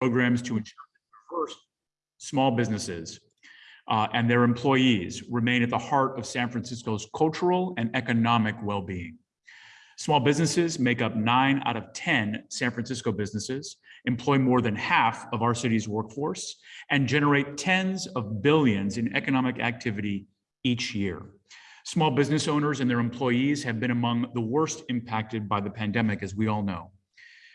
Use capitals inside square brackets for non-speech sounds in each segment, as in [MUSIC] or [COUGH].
programs to ensure that diverse small businesses uh, and their employees remain at the heart of San Francisco's cultural and economic well-being. Small businesses make up nine out of 10 San Francisco businesses, employ more than half of our city's workforce, and generate tens of billions in economic activity each year. Small business owners and their employees have been among the worst impacted by the pandemic, as we all know.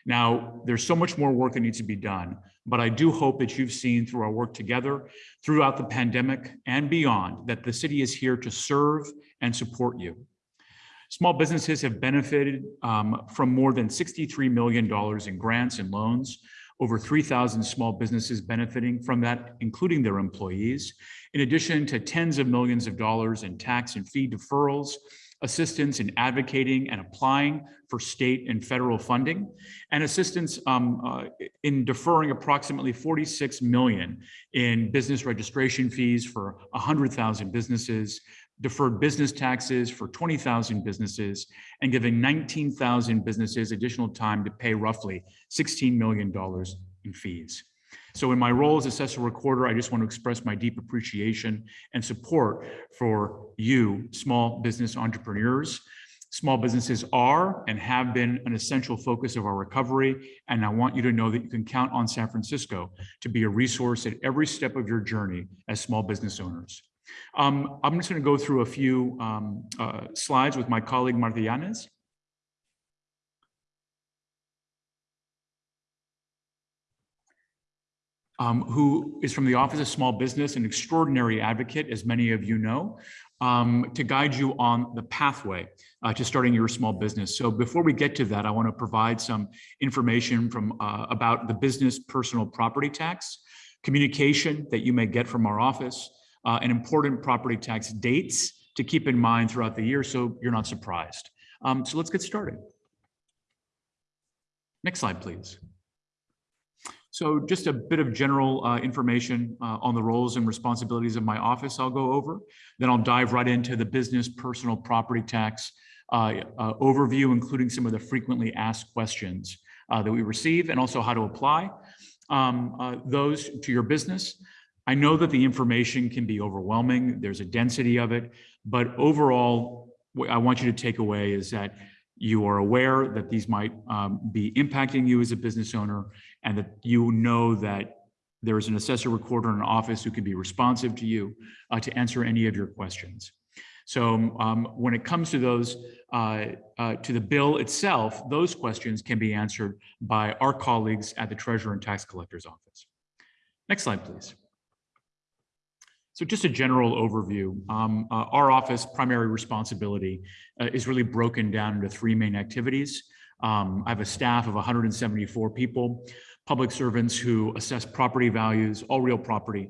Now, there's so much more work that needs to be done, but I do hope that you've seen through our work together throughout the pandemic and beyond that the city is here to serve and support you. Small businesses have benefited um, from more than $63 million in grants and loans, over 3,000 small businesses benefiting from that, including their employees, in addition to tens of millions of dollars in tax and fee deferrals assistance in advocating and applying for state and federal funding, and assistance um, uh, in deferring approximately 46 million in business registration fees for 100,000 businesses, deferred business taxes for 20,000 businesses, and giving 19,000 businesses additional time to pay roughly $16 million in fees. So in my role as assessor recorder, I just want to express my deep appreciation and support for you, small business entrepreneurs. Small businesses are and have been an essential focus of our recovery. And I want you to know that you can count on San Francisco to be a resource at every step of your journey as small business owners. Um, I'm just going to go through a few um, uh, slides with my colleague Marta Yanez. Um, who is from the Office of Small Business, an extraordinary advocate, as many of you know, um, to guide you on the pathway uh, to starting your small business. So before we get to that, I want to provide some information from uh, about the business personal property tax, communication that you may get from our office, uh, and important property tax dates to keep in mind throughout the year so you're not surprised. Um, so let's get started. Next slide, please. So just a bit of general uh, information uh, on the roles and responsibilities of my office I'll go over. Then I'll dive right into the business personal property tax uh, uh overview, including some of the frequently asked questions uh, that we receive and also how to apply um, uh, those to your business. I know that the information can be overwhelming. There's a density of it, but overall, what I want you to take away is that you are aware that these might um, be impacting you as a business owner and that you know that there is an assessor recorder in an office who can be responsive to you uh, to answer any of your questions. So um, when it comes to those, uh, uh, to the bill itself, those questions can be answered by our colleagues at the Treasurer and Tax Collector's Office. Next slide, please. So just a general overview. Um, uh, our office primary responsibility uh, is really broken down into three main activities. Um, I have a staff of 174 people, public servants who assess property values, all real property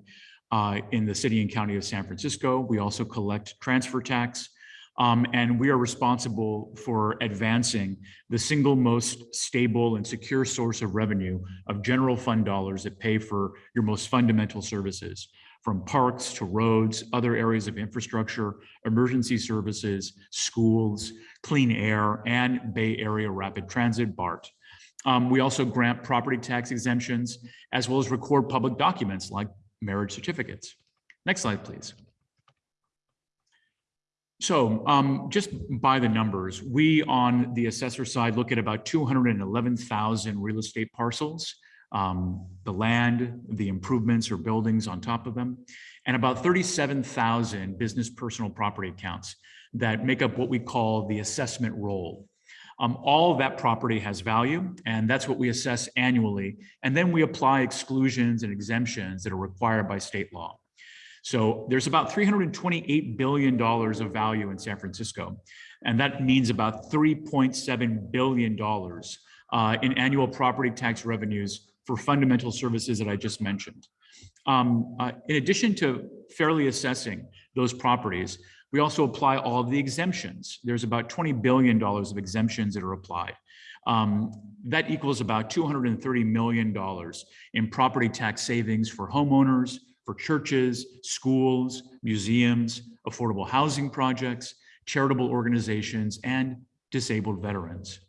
uh, in the city and county of San Francisco. We also collect transfer tax, um, and we are responsible for advancing the single most stable and secure source of revenue of general fund dollars that pay for your most fundamental services from parks to roads, other areas of infrastructure, emergency services, schools, clean air, and Bay Area Rapid Transit, BART. Um, we also grant property tax exemptions, as well as record public documents like marriage certificates. Next slide, please. So um, just by the numbers, we on the assessor side look at about 211,000 real estate parcels um, the land, the improvements or buildings on top of them, and about 37,000 business personal property accounts that make up what we call the assessment roll. Um, all that property has value, and that's what we assess annually. And then we apply exclusions and exemptions that are required by state law. So there's about $328 billion of value in San Francisco, and that means about $3.7 billion uh, in annual property tax revenues for fundamental services that I just mentioned. Um, uh, in addition to fairly assessing those properties, we also apply all of the exemptions. There's about $20 billion of exemptions that are applied. Um, that equals about $230 million in property tax savings for homeowners, for churches, schools, museums, affordable housing projects, charitable organizations, and disabled veterans.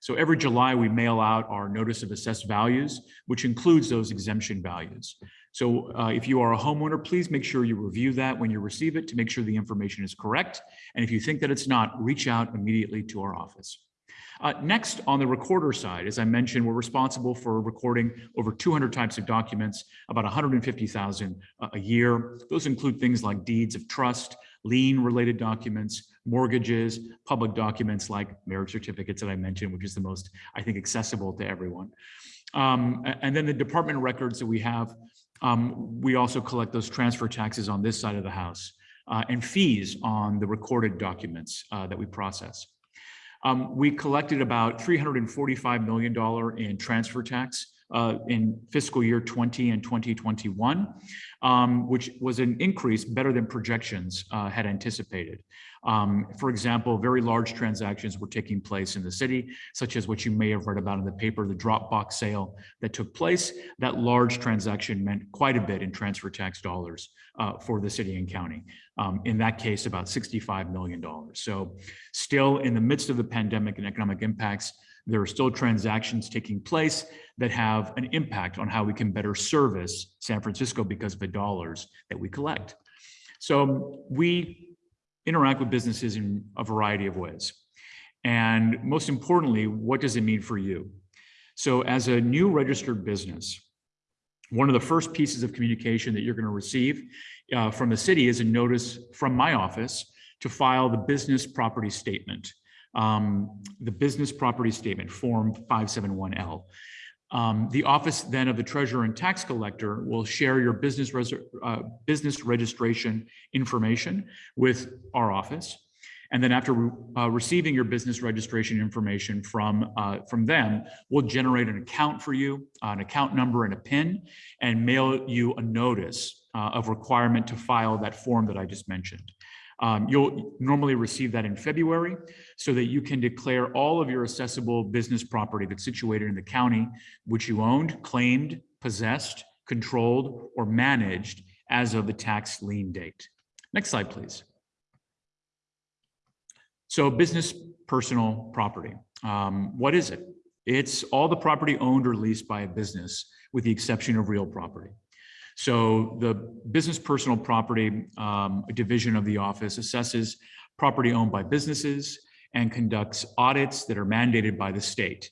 So every July, we mail out our notice of assessed values, which includes those exemption values. So uh, if you are a homeowner, please make sure you review that when you receive it to make sure the information is correct. And if you think that it's not, reach out immediately to our office. Uh, next, on the recorder side, as I mentioned, we're responsible for recording over 200 types of documents, about 150,000 a year. Those include things like deeds of trust, lien related documents, mortgages, public documents like marriage certificates that I mentioned, which is the most, I think, accessible to everyone. Um, and then the department records that we have, um, we also collect those transfer taxes on this side of the house uh, and fees on the recorded documents uh, that we process. Um, we collected about $345 million in transfer tax uh, in fiscal year 20 and 2021, um, which was an increase better than projections uh, had anticipated. Um, for example, very large transactions were taking place in the city, such as what you may have read about in the paper, the Dropbox sale that took place. That large transaction meant quite a bit in transfer tax dollars uh, for the city and county. Um, in that case, about $65 million. So still in the midst of the pandemic and economic impacts, there are still transactions taking place that have an impact on how we can better service San Francisco because of the dollars that we collect. So we interact with businesses in a variety of ways. And most importantly, what does it mean for you? So as a new registered business, one of the first pieces of communication that you're going to receive uh, from the city is a notice from my office to file the business property statement, um, the business property statement form 571L. Um, the office then of the treasurer and tax collector will share your business, uh, business registration information with our office. And then after uh, receiving your business registration information from, uh, from them, we'll generate an account for you, an account number and a PIN, and mail you a notice uh, of requirement to file that form that I just mentioned. Um, you'll normally receive that in February so that you can declare all of your assessable business property that's situated in the county, which you owned, claimed, possessed, controlled, or managed as of the tax lien date. Next slide, please. So business personal property. Um, what is it? It's all the property owned or leased by a business with the exception of real property. So the business personal property um, division of the office assesses property owned by businesses and conducts audits that are mandated by the state.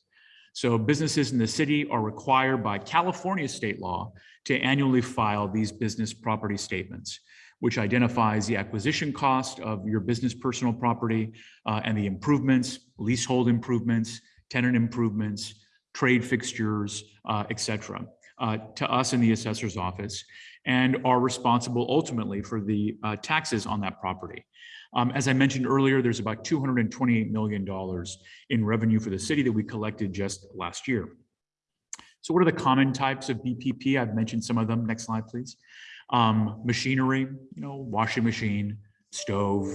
So businesses in the city are required by California state law to annually file these business property statements, which identifies the acquisition cost of your business personal property uh, and the improvements, leasehold improvements, tenant improvements, trade fixtures, uh, et cetera uh, to us in the assessor's office and are responsible ultimately for the uh, taxes on that property. Um, as I mentioned earlier, there's about $228 million in revenue for the city that we collected just last year. So what are the common types of BPP? I've mentioned some of them. Next slide, please. Um, machinery, you know, washing machine, stove,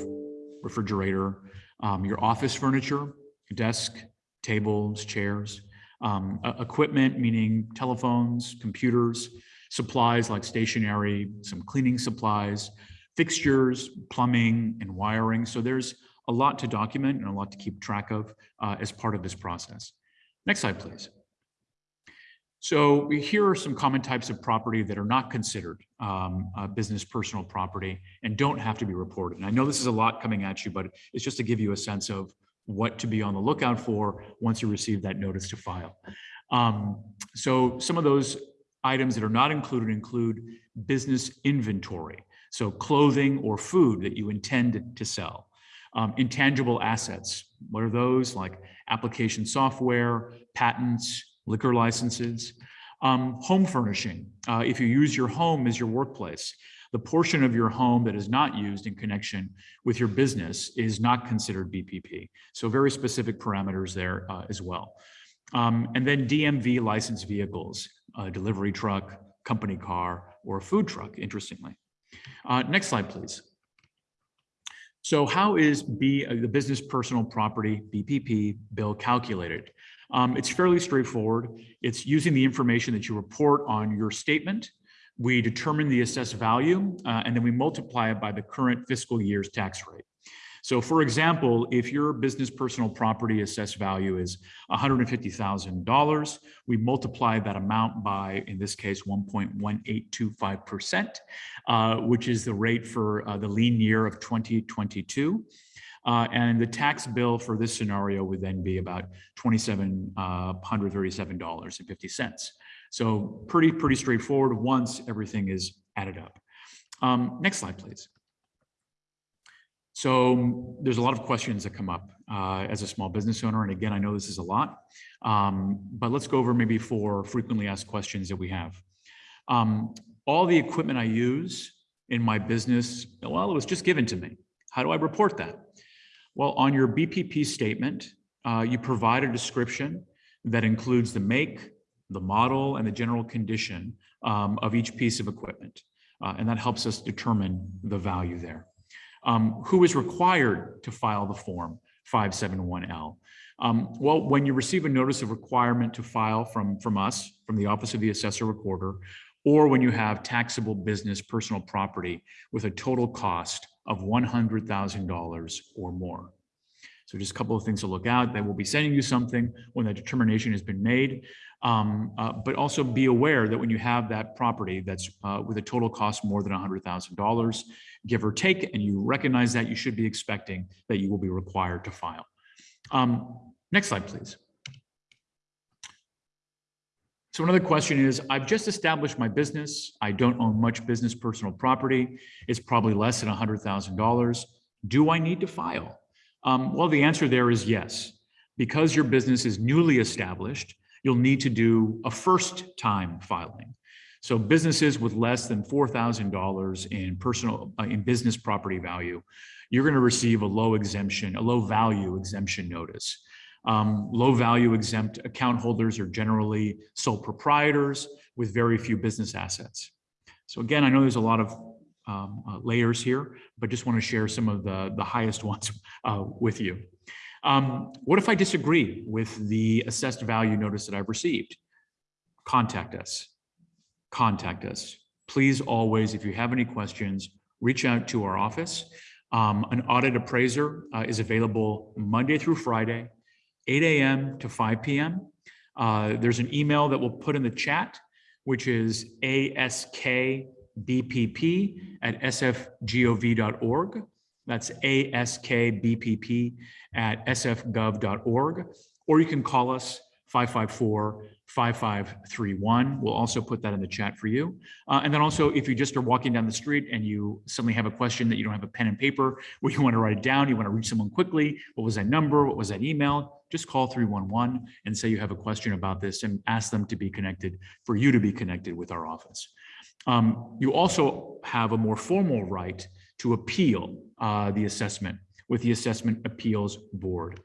refrigerator, um, your office furniture, desk, tables, chairs, um, equipment, meaning telephones, computers, supplies like stationery, some cleaning supplies, fixtures, plumbing, and wiring. So there's a lot to document and a lot to keep track of uh, as part of this process. Next slide, please. So here are some common types of property that are not considered um, business personal property and don't have to be reported. And I know this is a lot coming at you, but it's just to give you a sense of what to be on the lookout for once you receive that notice to file. Um, so some of those items that are not included include business inventory. So clothing or food that you intend to sell. Um, intangible assets, what are those? Like application software, patents, liquor licenses. Um, home furnishing, uh, if you use your home as your workplace, the portion of your home that is not used in connection with your business is not considered BPP. So very specific parameters there uh, as well. Um, and then DMV licensed vehicles, a delivery truck, company car, or a food truck, interestingly. Uh, next slide, please. So how is B, uh, the business personal property BPP bill calculated? Um, it's fairly straightforward. It's using the information that you report on your statement we determine the assessed value, uh, and then we multiply it by the current fiscal year's tax rate. So for example, if your business personal property assessed value is $150,000, we multiply that amount by, in this case, 1.1825%, uh, which is the rate for uh, the lien year of 2022. Uh, and the tax bill for this scenario would then be about $2,737.50. So pretty, pretty straightforward once everything is added up. Um, next slide, please. So there's a lot of questions that come up uh, as a small business owner. And again, I know this is a lot, um, but let's go over maybe four frequently asked questions that we have. Um, all the equipment I use in my business, well, it was just given to me. How do I report that? Well, on your BPP statement, uh, you provide a description that includes the make, the model, and the general condition um, of each piece of equipment. Uh, and that helps us determine the value there. Um, who is required to file the form 571L? Um, well, when you receive a notice of requirement to file from, from us, from the Office of the Assessor Recorder, or when you have taxable business personal property with a total cost of $100,000 or more. So just a couple of things to look out. They will be sending you something when that determination has been made. Um, uh, but also be aware that when you have that property that's uh, with a total cost more than $100,000, give or take, and you recognize that, you should be expecting that you will be required to file. Um, next slide, please. So another question is, I've just established my business. I don't own much business personal property. It's probably less than $100,000. Do I need to file? Um, well, the answer there is yes. Because your business is newly established, you'll need to do a first time filing. So businesses with less than $4,000 in personal, uh, in business property value, you're gonna receive a low exemption, a low value exemption notice. Um, low value exempt account holders are generally sole proprietors with very few business assets. So again, I know there's a lot of um, uh, layers here, but just want to share some of the, the highest [LAUGHS] ones uh, with you. Um, what if I disagree with the assessed value notice that I've received? Contact us. Contact us. Please always, if you have any questions, reach out to our office. Um, an audit appraiser uh, is available Monday through Friday, 8 a.m. to 5 p.m. Uh, there's an email that we'll put in the chat, which is askbpp at sfgov.org. That's askbpp at sfgov.org, or you can call us 554-5531. We'll also put that in the chat for you. Uh, and then also, if you just are walking down the street and you suddenly have a question that you don't have a pen and paper, [LAUGHS] where you want to write it down, you want to reach someone quickly, what was that number, what was that email, just call 311 and say you have a question about this and ask them to be connected, for you to be connected with our office. Um, you also have a more formal right to appeal uh, the assessment with the Assessment Appeals Board.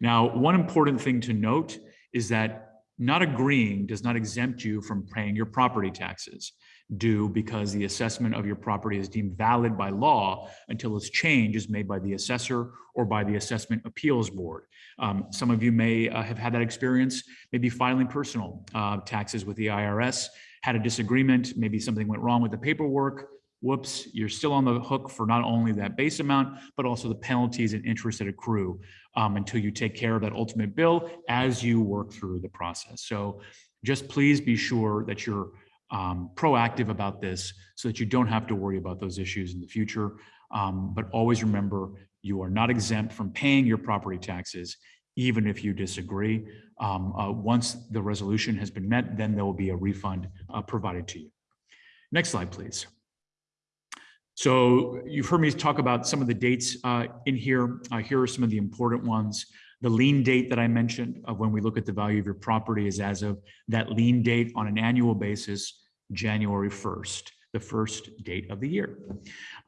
Now, one important thing to note is that not agreeing does not exempt you from paying your property taxes due because the assessment of your property is deemed valid by law until its change is made by the assessor or by the Assessment Appeals Board. Um, some of you may uh, have had that experience, maybe filing personal uh, taxes with the IRS, had a disagreement, maybe something went wrong with the paperwork, whoops, you're still on the hook for not only that base amount, but also the penalties and interest that accrue um, until you take care of that ultimate bill as you work through the process. So just please be sure that you're um, proactive about this so that you don't have to worry about those issues in the future. Um, but always remember, you are not exempt from paying your property taxes, even if you disagree. Um, uh, once the resolution has been met, then there will be a refund uh, provided to you. Next slide, please. So you've heard me talk about some of the dates uh, in here. Uh, here are some of the important ones. The lien date that I mentioned of when we look at the value of your property is as of that lien date on an annual basis, January 1st, the first date of the year,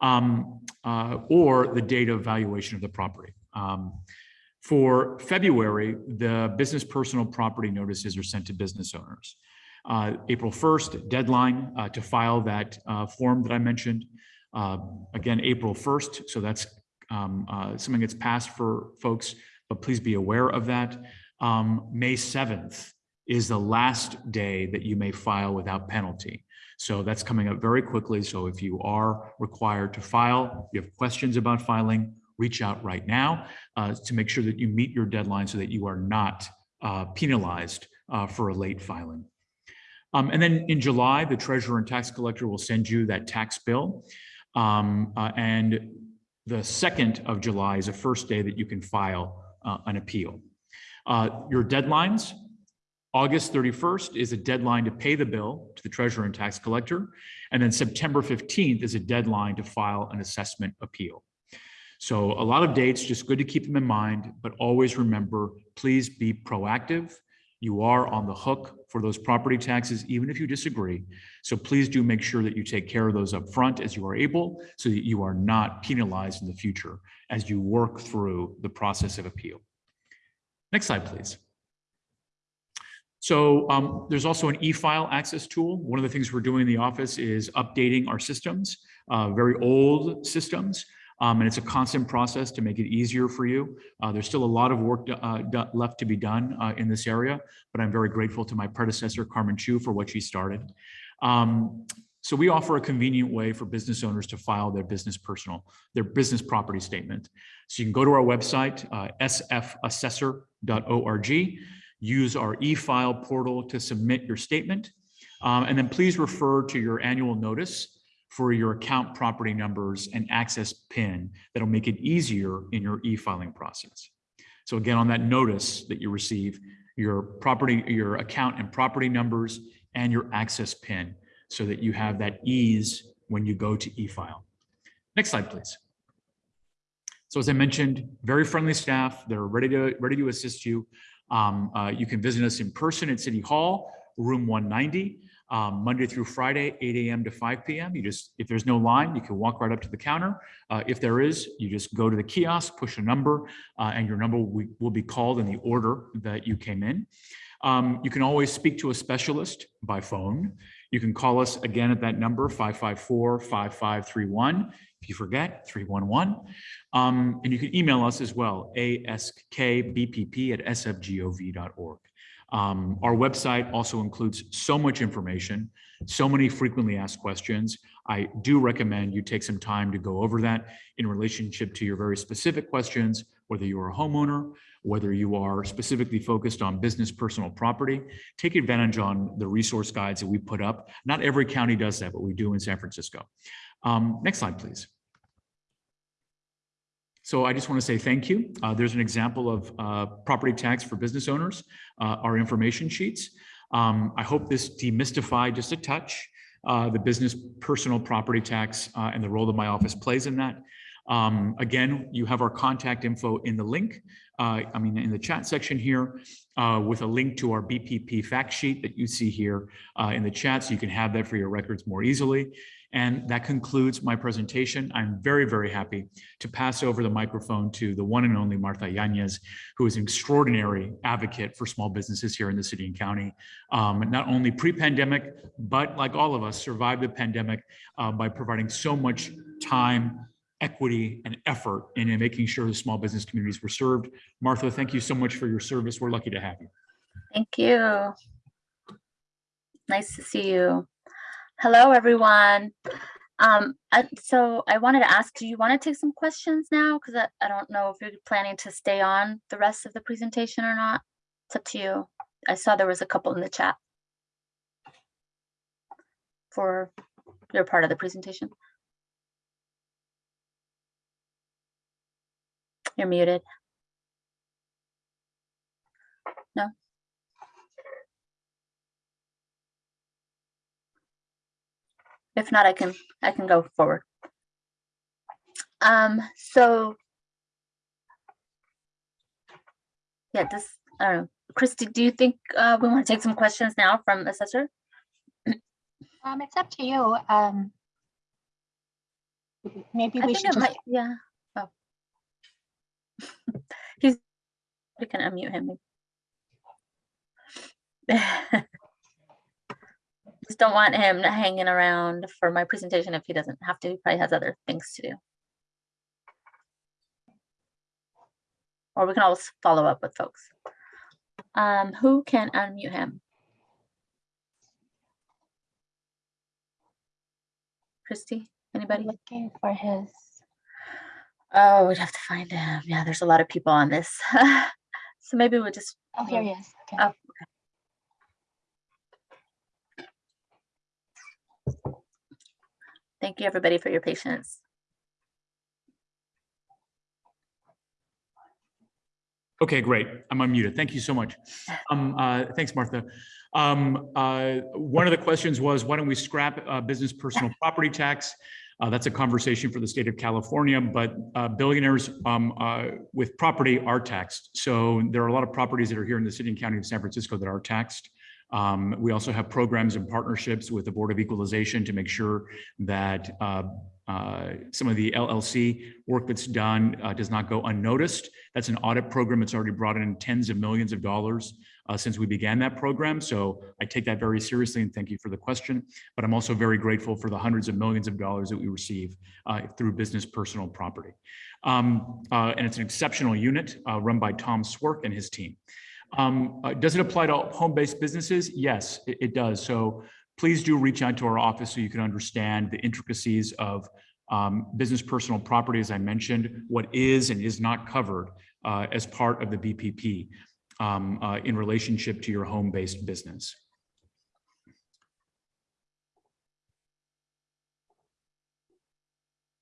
um, uh, or the date of valuation of the property. Um, for February, the business personal property notices are sent to business owners. Uh, April 1st, deadline uh, to file that uh, form that I mentioned. Uh, again, April 1st, so that's um, uh, something that's passed for folks, but please be aware of that. Um, May 7th is the last day that you may file without penalty. So that's coming up very quickly. So if you are required to file, you have questions about filing, reach out right now uh, to make sure that you meet your deadline so that you are not uh, penalized uh, for a late filing. Um, and then in July, the treasurer and tax collector will send you that tax bill. Um, uh, and the second of July is the first day that you can file uh, an appeal. Uh, your deadlines, August 31st is a deadline to pay the bill to the treasurer and tax collector. And then September 15th is a deadline to file an assessment appeal. So a lot of dates, just good to keep them in mind, but always remember, please be proactive. You are on the hook for those property taxes, even if you disagree. So please do make sure that you take care of those up front as you are able, so that you are not penalized in the future as you work through the process of appeal. Next slide, please. So um, there's also an e-file access tool. One of the things we're doing in the office is updating our systems, uh, very old systems. Um, and it's a constant process to make it easier for you. Uh, there's still a lot of work uh, left to be done uh, in this area, but I'm very grateful to my predecessor, Carmen Chu, for what she started. Um, so we offer a convenient way for business owners to file their business personal, their business property statement. So you can go to our website, uh, sfassessor.org, use our e-file portal to submit your statement, um, and then please refer to your annual notice for your account property numbers and access PIN that'll make it easier in your e-filing process. So again, on that notice that you receive, your property, your account and property numbers and your access PIN so that you have that ease when you go to e-file. Next slide, please. So as I mentioned, very friendly staff. They're ready to ready to assist you. Um, uh, you can visit us in person at City Hall, room 190 um, Monday through Friday, 8 a.m. to 5 p.m. You just, if there's no line, you can walk right up to the counter. Uh, if there is, you just go to the kiosk, push a number, uh, and your number will, will be called in the order that you came in. Um, you can always speak to a specialist by phone. You can call us again at that number, 554-5531. If you forget, 311. Um, and you can email us as well, askbpp at sfgov.org. Um, our website also includes so much information, so many frequently asked questions. I do recommend you take some time to go over that in relationship to your very specific questions, whether you are a homeowner, whether you are specifically focused on business personal property, take advantage on the resource guides that we put up. Not every county does that, but we do in San Francisco. Um, next slide, please. So I just want to say thank you. Uh, there's an example of uh, property tax for business owners, uh, our information sheets. Um, I hope this demystified just a touch uh, the business personal property tax uh, and the role that my office plays in that. Um, again, you have our contact info in the link, uh, I mean, in the chat section here, with a link to our BPP fact sheet that you see here in the chat, so you can have that for your records more easily. And that concludes my presentation. I'm very, very happy to pass over the microphone to the one and only Martha Yanez, who is an extraordinary advocate for small businesses here in the city and county. Um, not only pre-pandemic, but like all of us, survived the pandemic uh, by providing so much time, equity, and effort in, in making sure the small business communities were served. Martha, thank you so much for your service. We're lucky to have you. Thank you. Nice to see you. Hello, everyone. Um, I, so I wanted to ask, do you want to take some questions now? Because I, I don't know if you're planning to stay on the rest of the presentation or not. It's up to you. I saw there was a couple in the chat for your part of the presentation. You're muted. No? If not, I can, I can go forward. Um, so. Yeah, this, I don't know, Christy, do you think uh, we want to take some questions now from assessor? [CLEARS THROAT] Um, it's up to you. Um, maybe I we should just, might, yeah. Oh. [LAUGHS] He's, we can unmute him. Just don't want him hanging around for my presentation if he doesn't have to. He probably has other things to do. Or we can always follow up with folks. Um, who can unmute him? Christy, anybody? looking for his, Oh, we'd have to find him. Yeah, there's a lot of people on this. [LAUGHS] So maybe we'll just, Oh, here he is. Okay. Oh. Thank you, everybody, for your patience. Okay, great. I'm unmuted. Thank you so much. [LAUGHS] Um, uh, thanks, Martha. Um, uh, one of the questions was, why don't we scrap, uh, business personal property tax? Uh, that's a conversation for the state of California, but, uh, billionaires, um, uh, with property are taxed. So there are a lot of properties that are here in the city and county of San Francisco that are taxed. Um, we also have programs and partnerships with the Board of Equalization to make sure that, uh, uh, some of the LLC work that's done, uh, does not go unnoticed. That's an audit program that's already brought in tens of millions of dollars uh, since we began that program. So I take that very seriously and thank you for the question. But I'm also very grateful for the hundreds of millions of dollars that we receive uh, through business personal property. Um, uh, and it's an exceptional unit uh, run by Tom Swerk and his team. Um, uh, does it apply to home-based businesses? Yes, it, it does. So please do reach out to our office so you can understand the intricacies of um, business personal property, as I mentioned, what is and is not covered uh, as part of the BPP um, uh, in relationship to your home-based business.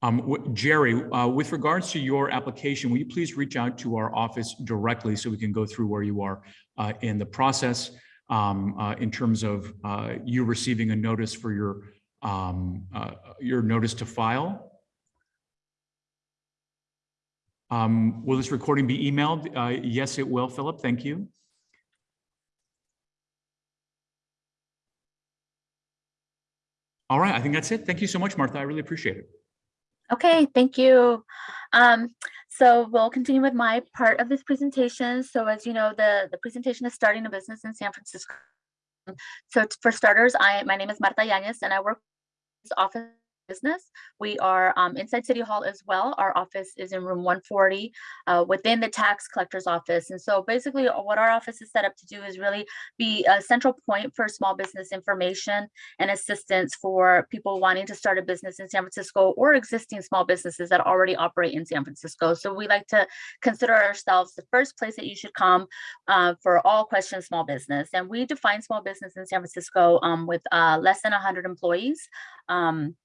Um, Jerry, uh, with regards to your application, will you please reach out to our office directly so we can go through where you are uh, in the process um, uh, in terms of uh, you receiving a notice for your um, uh, your notice to file? Um, will this recording be emailed? Uh, yes, it will, Philip. Thank you. All right, I think that's it. Thank you so much, Martha. I really appreciate it. Okay, thank you. Um, so we'll continue with my part of this presentation. So as you know, the, the presentation is starting a business in San Francisco. So for starters, I, my name is Marta Yanez and I work in this office business. We are um, inside City Hall as well. Our office is in room 140 uh, within the tax collector's office. And so basically uh, what our office is set up to do is really be a central point for small business information and assistance for people wanting to start a business in San Francisco or existing small businesses that already operate in San Francisco. So we like to consider ourselves the first place that you should come uh, for all questions small business. And we define small business in San Francisco um, with uh, less than 100 employees. Um,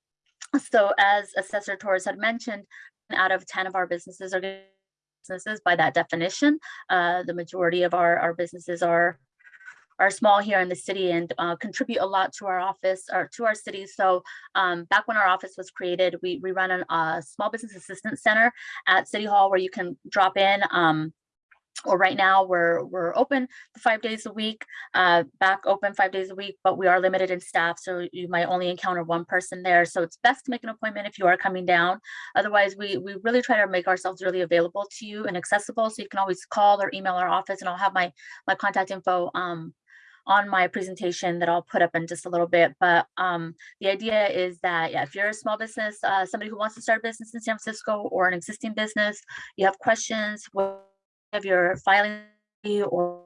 so as Assessor Torres had mentioned, out of 10 of our businesses are businesses by that definition. Uh, the majority of our, our businesses are are small here in the city and uh, contribute a lot to our office or to our city. So um, back when our office was created, we, we run a uh, small business assistance center at City Hall where you can drop in. Um, or right now we're we're open five days a week, uh, back open five days a week, but we are limited in staff, so you might only encounter one person there. So it's best to make an appointment if you are coming down. Otherwise, we we really try to make ourselves really available to you and accessible, so you can always call or email our office, and I'll have my my contact info um, on my presentation that I'll put up in just a little bit. But um, the idea is that yeah, if you're a small business, uh, somebody who wants to start a business in San Francisco or an existing business, you have questions of your filing or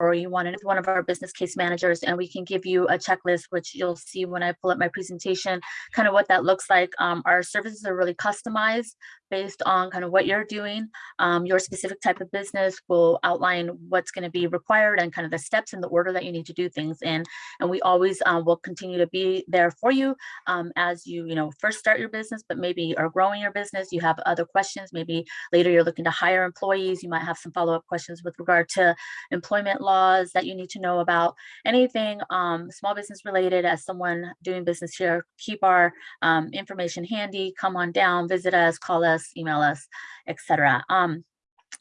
or you want it with one of our business case managers and we can give you a checklist, which you'll see when I pull up my presentation, kind of what that looks like. Um, our services are really customized based on kind of what you're doing. Um, your specific type of business will outline what's going to be required and kind of the steps in the order that you need to do things in. And we always uh, will continue to be there for you um, as you, you know, first start your business, but maybe are growing your business. You have other questions. Maybe later you're looking to hire employees. You might have some follow-up questions with regard to employment laws that you need to know about. Anything um, small business related as someone doing business here, keep our um, information handy. Come on down, visit us, call us, email us, etc. Um,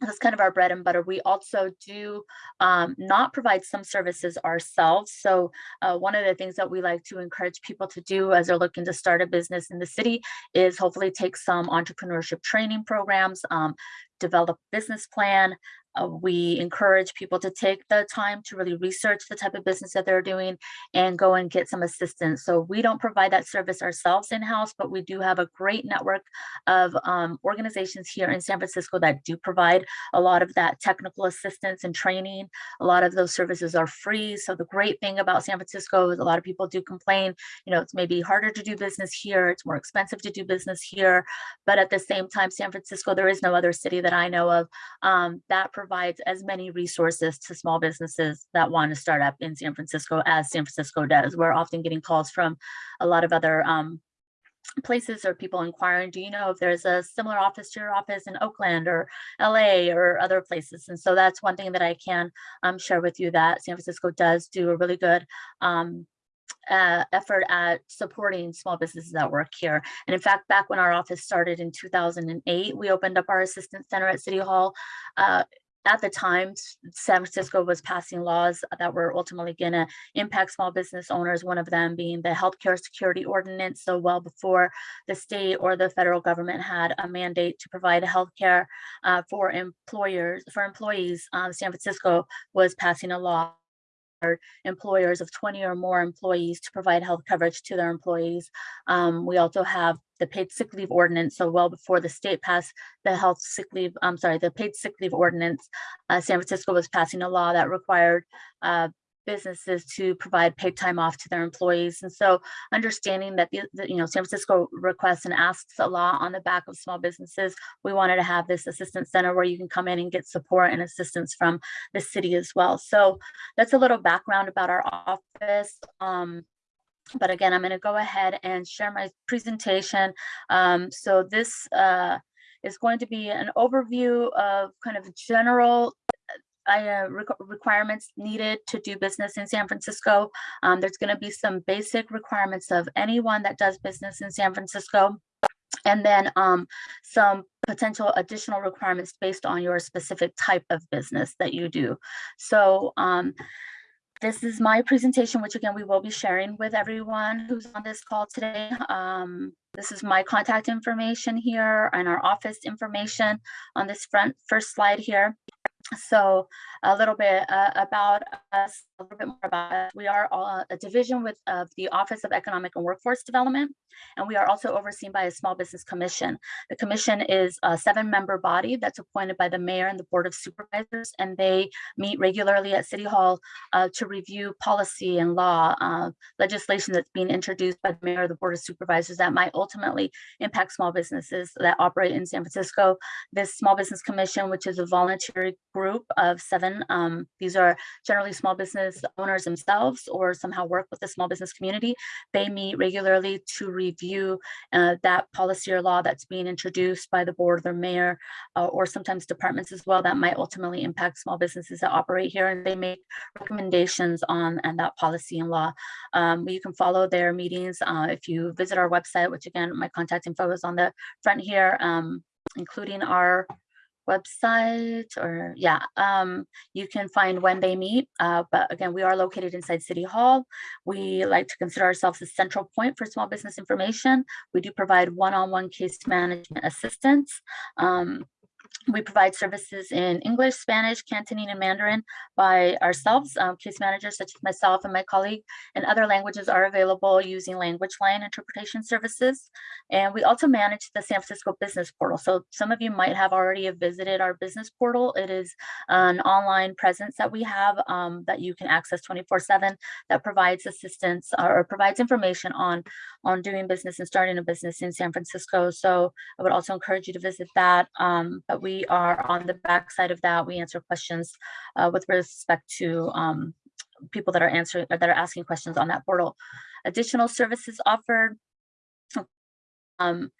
that's kind of our bread and butter. We also do um, not provide some services ourselves. So uh, one of the things that we like to encourage people to do as they're looking to start a business in the city is hopefully take some entrepreneurship training programs, um, develop business plan, uh, we encourage people to take the time to really research the type of business that they're doing and go and get some assistance. So we don't provide that service ourselves in-house, but we do have a great network of um, organizations here in San Francisco that do provide a lot of that technical assistance and training. A lot of those services are free. So the great thing about San Francisco is a lot of people do complain, you know, it's maybe harder to do business here, it's more expensive to do business here. But at the same time, San Francisco, there is no other city that I know of um, that provides as many resources to small businesses that want to start up in San Francisco as San Francisco does. We're often getting calls from a lot of other um, places or people inquiring, do you know if there's a similar office to your office in Oakland or LA or other places? And so that's one thing that I can um, share with you that San Francisco does do a really good um, uh, effort at supporting small businesses that work here. And in fact, back when our office started in 2008, we opened up our assistance center at City Hall. Uh, at the time, San Francisco was passing laws that were ultimately going to impact small business owners, one of them being the healthcare security ordinance. So well before the state or the federal government had a mandate to provide healthcare uh, for employers, for employees, uh, San Francisco was passing a law employers of 20 or more employees to provide health coverage to their employees. Um, we also have the paid sick leave ordinance. So well before the state passed the health sick leave, I'm sorry, the paid sick leave ordinance, uh, San Francisco was passing a law that required uh, businesses to provide paid time off to their employees. And so understanding that, the, the, you know, San Francisco requests and asks a lot on the back of small businesses, we wanted to have this assistance center where you can come in and get support and assistance from the city as well. So that's a little background about our office. Um, but again, I'm going to go ahead and share my presentation. Um, so this uh, is going to be an overview of kind of general uh, requ- requirements needed to do business in San Francisco. Um, there's going to be some basic requirements of anyone that does business in San Francisco. And then um, some potential additional requirements based on your specific type of business that you do. So um, this is my presentation, which again, we will be sharing with everyone who's on this call today. Um, this is my contact information here and our office information on this front first slide here. So a little bit uh, about us, a little bit more about us. We are all a division with of the Office of Economic and Workforce Development, and we are also overseen by a Small Business Commission. The commission is a seven-member body that's appointed by the mayor and the Board of Supervisors, and they meet regularly at City Hall uh, to review policy and law uh, legislation that's being introduced by the mayor or the Board of Supervisors that might ultimately impact small businesses that operate in San Francisco. This Small Business Commission, which is a voluntary group of seven. Um, these are generally small business owners themselves or somehow work with the small business community. They meet regularly to review uh, that policy or law that's being introduced by the board, the mayor, uh, or sometimes departments as well that might ultimately impact small businesses that operate here. And they make recommendations on and that policy and law. Um, you can follow their meetings uh, if you visit our website, which again, my contact info is on the front here, um, including our website or yeah um you can find when they meet uh, but again we are located inside city hall. We like to consider ourselves a central point for small business information. We do provide one-on-one case management assistance um, we provide services in English, Spanish, Cantonese, and Mandarin by ourselves. Um, case managers such as myself and my colleague and other languages are available using language line interpretation services. And we also manage the San Francisco Business Portal. So some of you might have already visited our business portal. It is an online presence that we have um, that you can access 24 seven that provides assistance or provides information on, on doing business and starting a business in San Francisco. So I would also encourage you to visit that. Um, but we are on the back side of that. We answer questions uh, with respect to um, people that are answering or that are asking questions on that portal. Additional services offered. Um,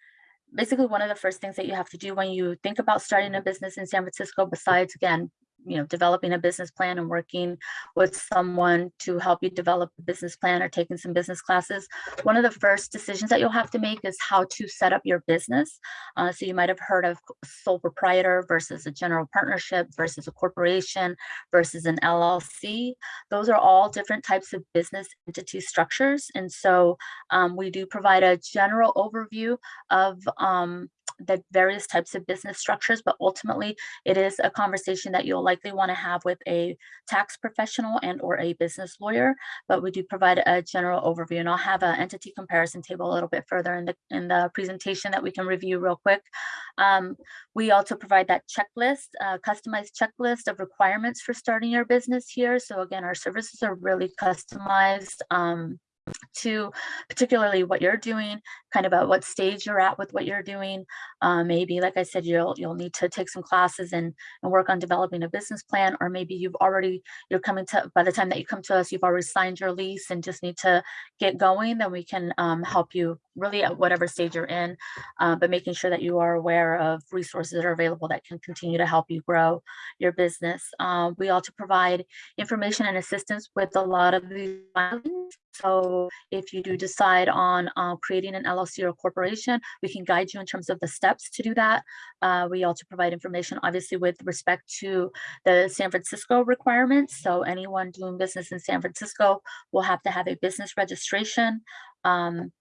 basically, one of the first things that you have to do when you think about starting a business in San Francisco, besides again you know, developing a business plan and working with someone to help you develop a business plan or taking some business classes, one of the first decisions that you'll have to make is how to set up your business. Uh, so you might have heard of sole proprietor versus a general partnership versus a corporation versus an LLC. Those are all different types of business entity structures. And so um, we do provide a general overview of um, the various types of business structures, but ultimately it is a conversation that you'll likely want to have with a tax professional and or a business lawyer. But we do provide a general overview and I'll have an entity comparison table a little bit further in the in the presentation that we can review real quick. Um, we also provide that checklist, uh, customized checklist of requirements for starting your business here. So again, our services are really customized um, to particularly what you're doing, kind of at what stage you're at with what you're doing. Uh, maybe, like I said, you'll you'll need to take some classes and and work on developing a business plan, or maybe you've already you're coming to by the time that you come to us, you've already signed your lease and just need to get going. Then we can um, help you really at whatever stage you're in, uh, but making sure that you are aware of resources that are available that can continue to help you grow your business. Uh, we also provide information and assistance with a lot of these filings. So if you do decide on uh, creating an LLC or corporation, we can guide you in terms of the steps to do that. Uh, we also provide information, obviously, with respect to the San Francisco requirements. So anyone doing business in San Francisco will have to have a business registration. Um,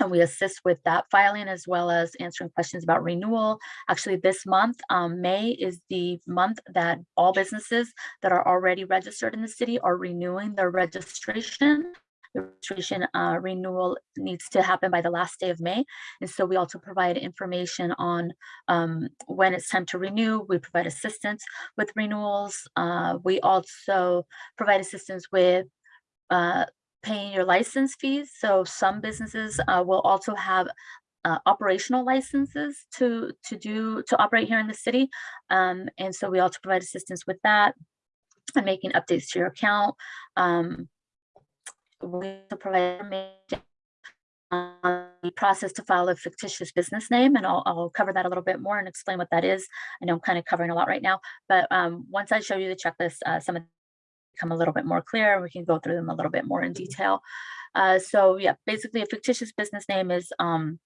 and we assist with that filing as well as answering questions about renewal. Actually, this month, um, May is the month that all businesses that are already registered in the city are renewing their registration. Registration uh, renewal needs to happen by the last day of May. And so we also provide information on um, when it's time to renew. We provide assistance with renewals. Uh, we also provide assistance with uh, paying your license fees. So some businesses uh, will also have uh, operational licenses to to do to operate here in the city, um, and so we also provide assistance with that and making updates to your account. Um, we also provide the process to file a fictitious business name, and I'll, I'll cover that a little bit more and explain what that is. I know I'm kind of covering a lot right now, but um, once I show you the checklist, uh, some of become a little bit more clear and we can go through them a little bit more in detail. Uh, so yeah, basically a fictitious business name is um,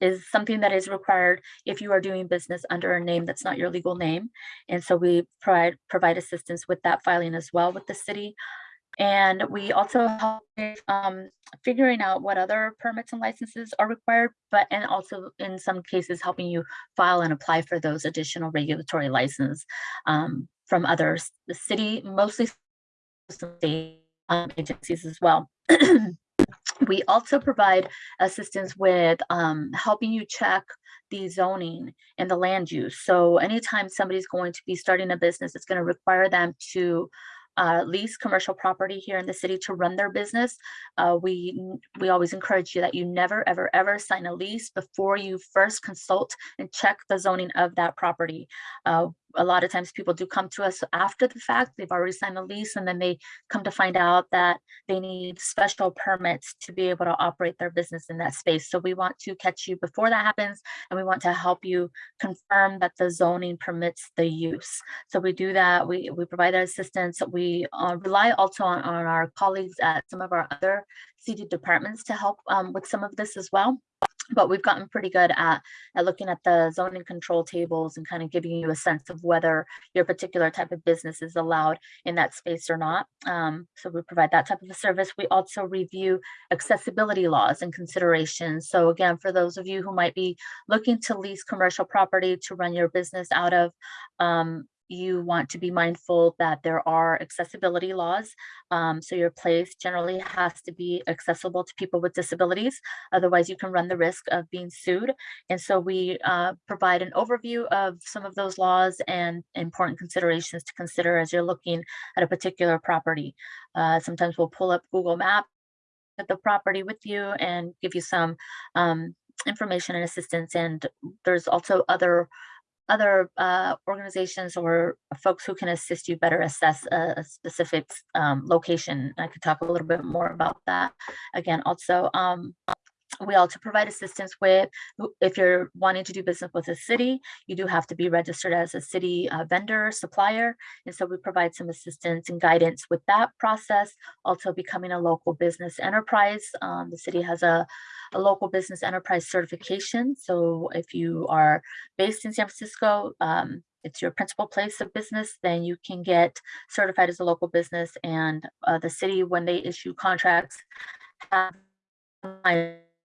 is something that is required if you are doing business under a name that's not your legal name. And so we provide provide assistance with that filing as well with the city. And we also help with um, figuring out what other permits and licenses are required, but and also in some cases helping you file and apply for those additional regulatory license um, from others, the city, mostly state um, agencies as well. [CLEARS THROAT] we also provide assistance with um, helping you check the zoning and the land use. So anytime somebody's going to be starting a business, it's going to require them to uh, lease commercial property here in the city to run their business. Uh, we we always encourage you that you never ever ever sign a lease before you first consult and check the zoning of that property. Uh, a lot of times people do come to us after the fact, they've already signed a lease and then they come to find out that they need special permits to be able to operate their business in that space. So we want to catch you before that happens and we want to help you confirm that the zoning permits the use. So we do that, we, we provide that assistance. We uh, rely also on, on our colleagues at some of our other city departments to help um, with some of this as well but we've gotten pretty good at, at looking at the zoning control tables and kind of giving you a sense of whether your particular type of business is allowed in that space or not. Um, so we provide that type of a service. We also review accessibility laws and considerations. So again, for those of you who might be looking to lease commercial property to run your business out of, um, you want to be mindful that there are accessibility laws. Um, so your place generally has to be accessible to people with disabilities. Otherwise, you can run the risk of being sued. And so we uh, provide an overview of some of those laws and important considerations to consider as you're looking at a particular property. Uh, sometimes we'll pull up Google Maps at the property with you and give you some um, information and assistance. And there's also other other uh, organizations or folks who can assist you better assess a, specific um, location. I could talk a little bit more about that. Again, also, um, we also provide assistance with if you're wanting to do business with a city, you do have to be registered as a city uh, vendor supplier. And so we provide some assistance and guidance with that process. Also becoming a local business enterprise. Um, the city has a, a local business enterprise certification. So if you are based in San Francisco, um, it's your principal place of business, then you can get certified as a local business and uh, the city, when they issue contracts, have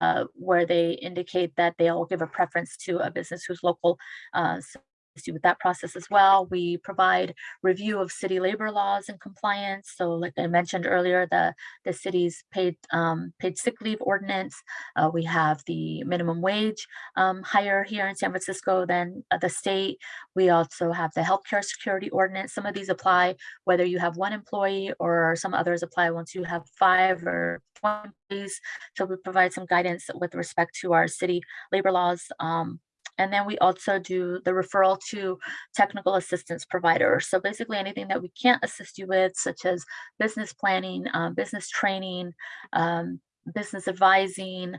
uh, where they indicate that they'll give a preference to a business who's local. Uh, so you with that process as well. We provide review of city labor laws and compliance. So like I mentioned earlier, the, the city's paid, um, paid sick leave ordinance. Uh, we have the minimum wage um, higher here in San Francisco than uh, the state. We also have the healthcare security ordinance. Some of these apply whether you have one employee or some others apply once you have five or 20 employees. So we provide some guidance with respect to our city labor laws. Um, and then we also do the referral to technical assistance providers. So basically anything that we can't assist you with, such as business planning, um, business training, um, business advising,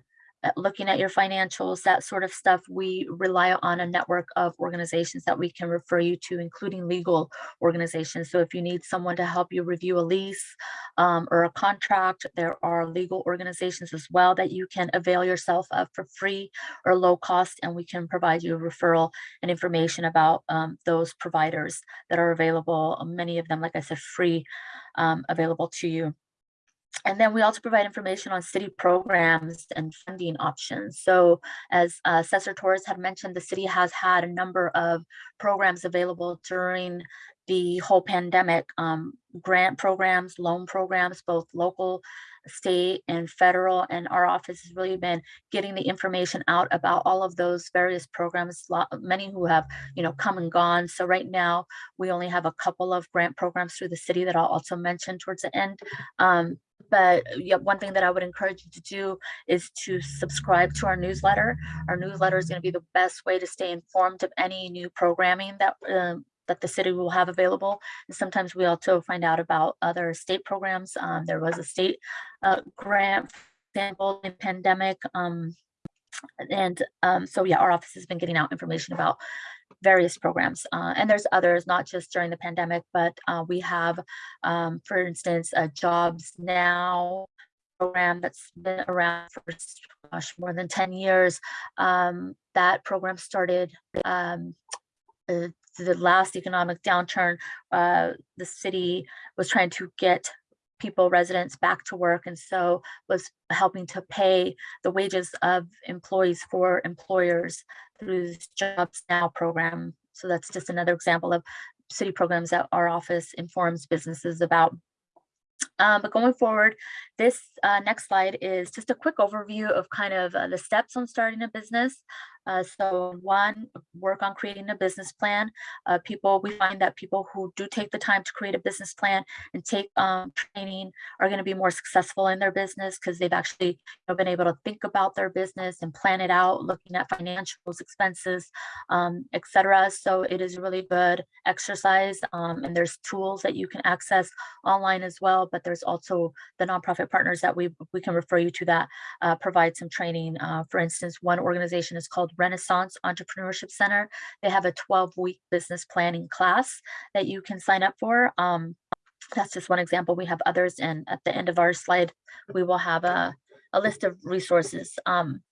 looking at your financials, that sort of stuff, we rely on a network of organizations that we can refer you to, including legal organizations. So if you need someone to help you review a lease um, or a contract, there are legal organizations as well that you can avail yourself of for free or low cost, and we can provide you a referral and information about um, those providers that are available. Many of them, like I said, free um, available to you. And then we also provide information on city programs and funding options. So as uh, Assessor Torres had mentioned, the city has had a number of programs available during the whole pandemic, um, grant programs, loan programs, both local, state and federal. And our office has really been getting the information out about all of those various programs, many who have, you know, come and gone. So right now we only have a couple of grant programs through the city that I'll also mention towards the end. Um, but yeah, one thing that I would encourage you to do is to subscribe to our newsletter. Our newsletter is going to be the best way to stay informed of any new programming that um, that the city will have available. And sometimes we also find out about other state programs. Um, there was a state uh, grant sample in pandemic. Um, and um, so yeah, our office has been getting out information about various programs. Uh, and there's others, not just during the pandemic, but uh, we have, um, for instance, a Jobs Now program that's been around for gosh, more than 10 years. Um, that program started um, uh, the last economic downturn. Uh, the city was trying to get people, residents back to work. And so was helping to pay the wages of employees for employers through this Jobs Now program. So that's just another example of city programs that our office informs businesses about. Um, but going forward, this uh, next slide is just a quick overview of kind of uh, the steps on starting a business. Uh, so one, work on creating a business plan. Uh, people, we find that people who do take the time to create a business plan and take um, training are going to be more successful in their business because they've actually you know, been able to think about their business and plan it out, looking at financials, expenses, um, etc. So it is a really good exercise um, and there's tools that you can access online as well, but there's also the nonprofit partners that we, we can refer you to that uh, provide some training. Uh, for instance, one organization is called Renaissance Entrepreneurship Center. They have a 12 week business planning class that you can sign up for. Um, that's just one example. We have others. And at the end of our slide, we will have a, a list of resources. Um,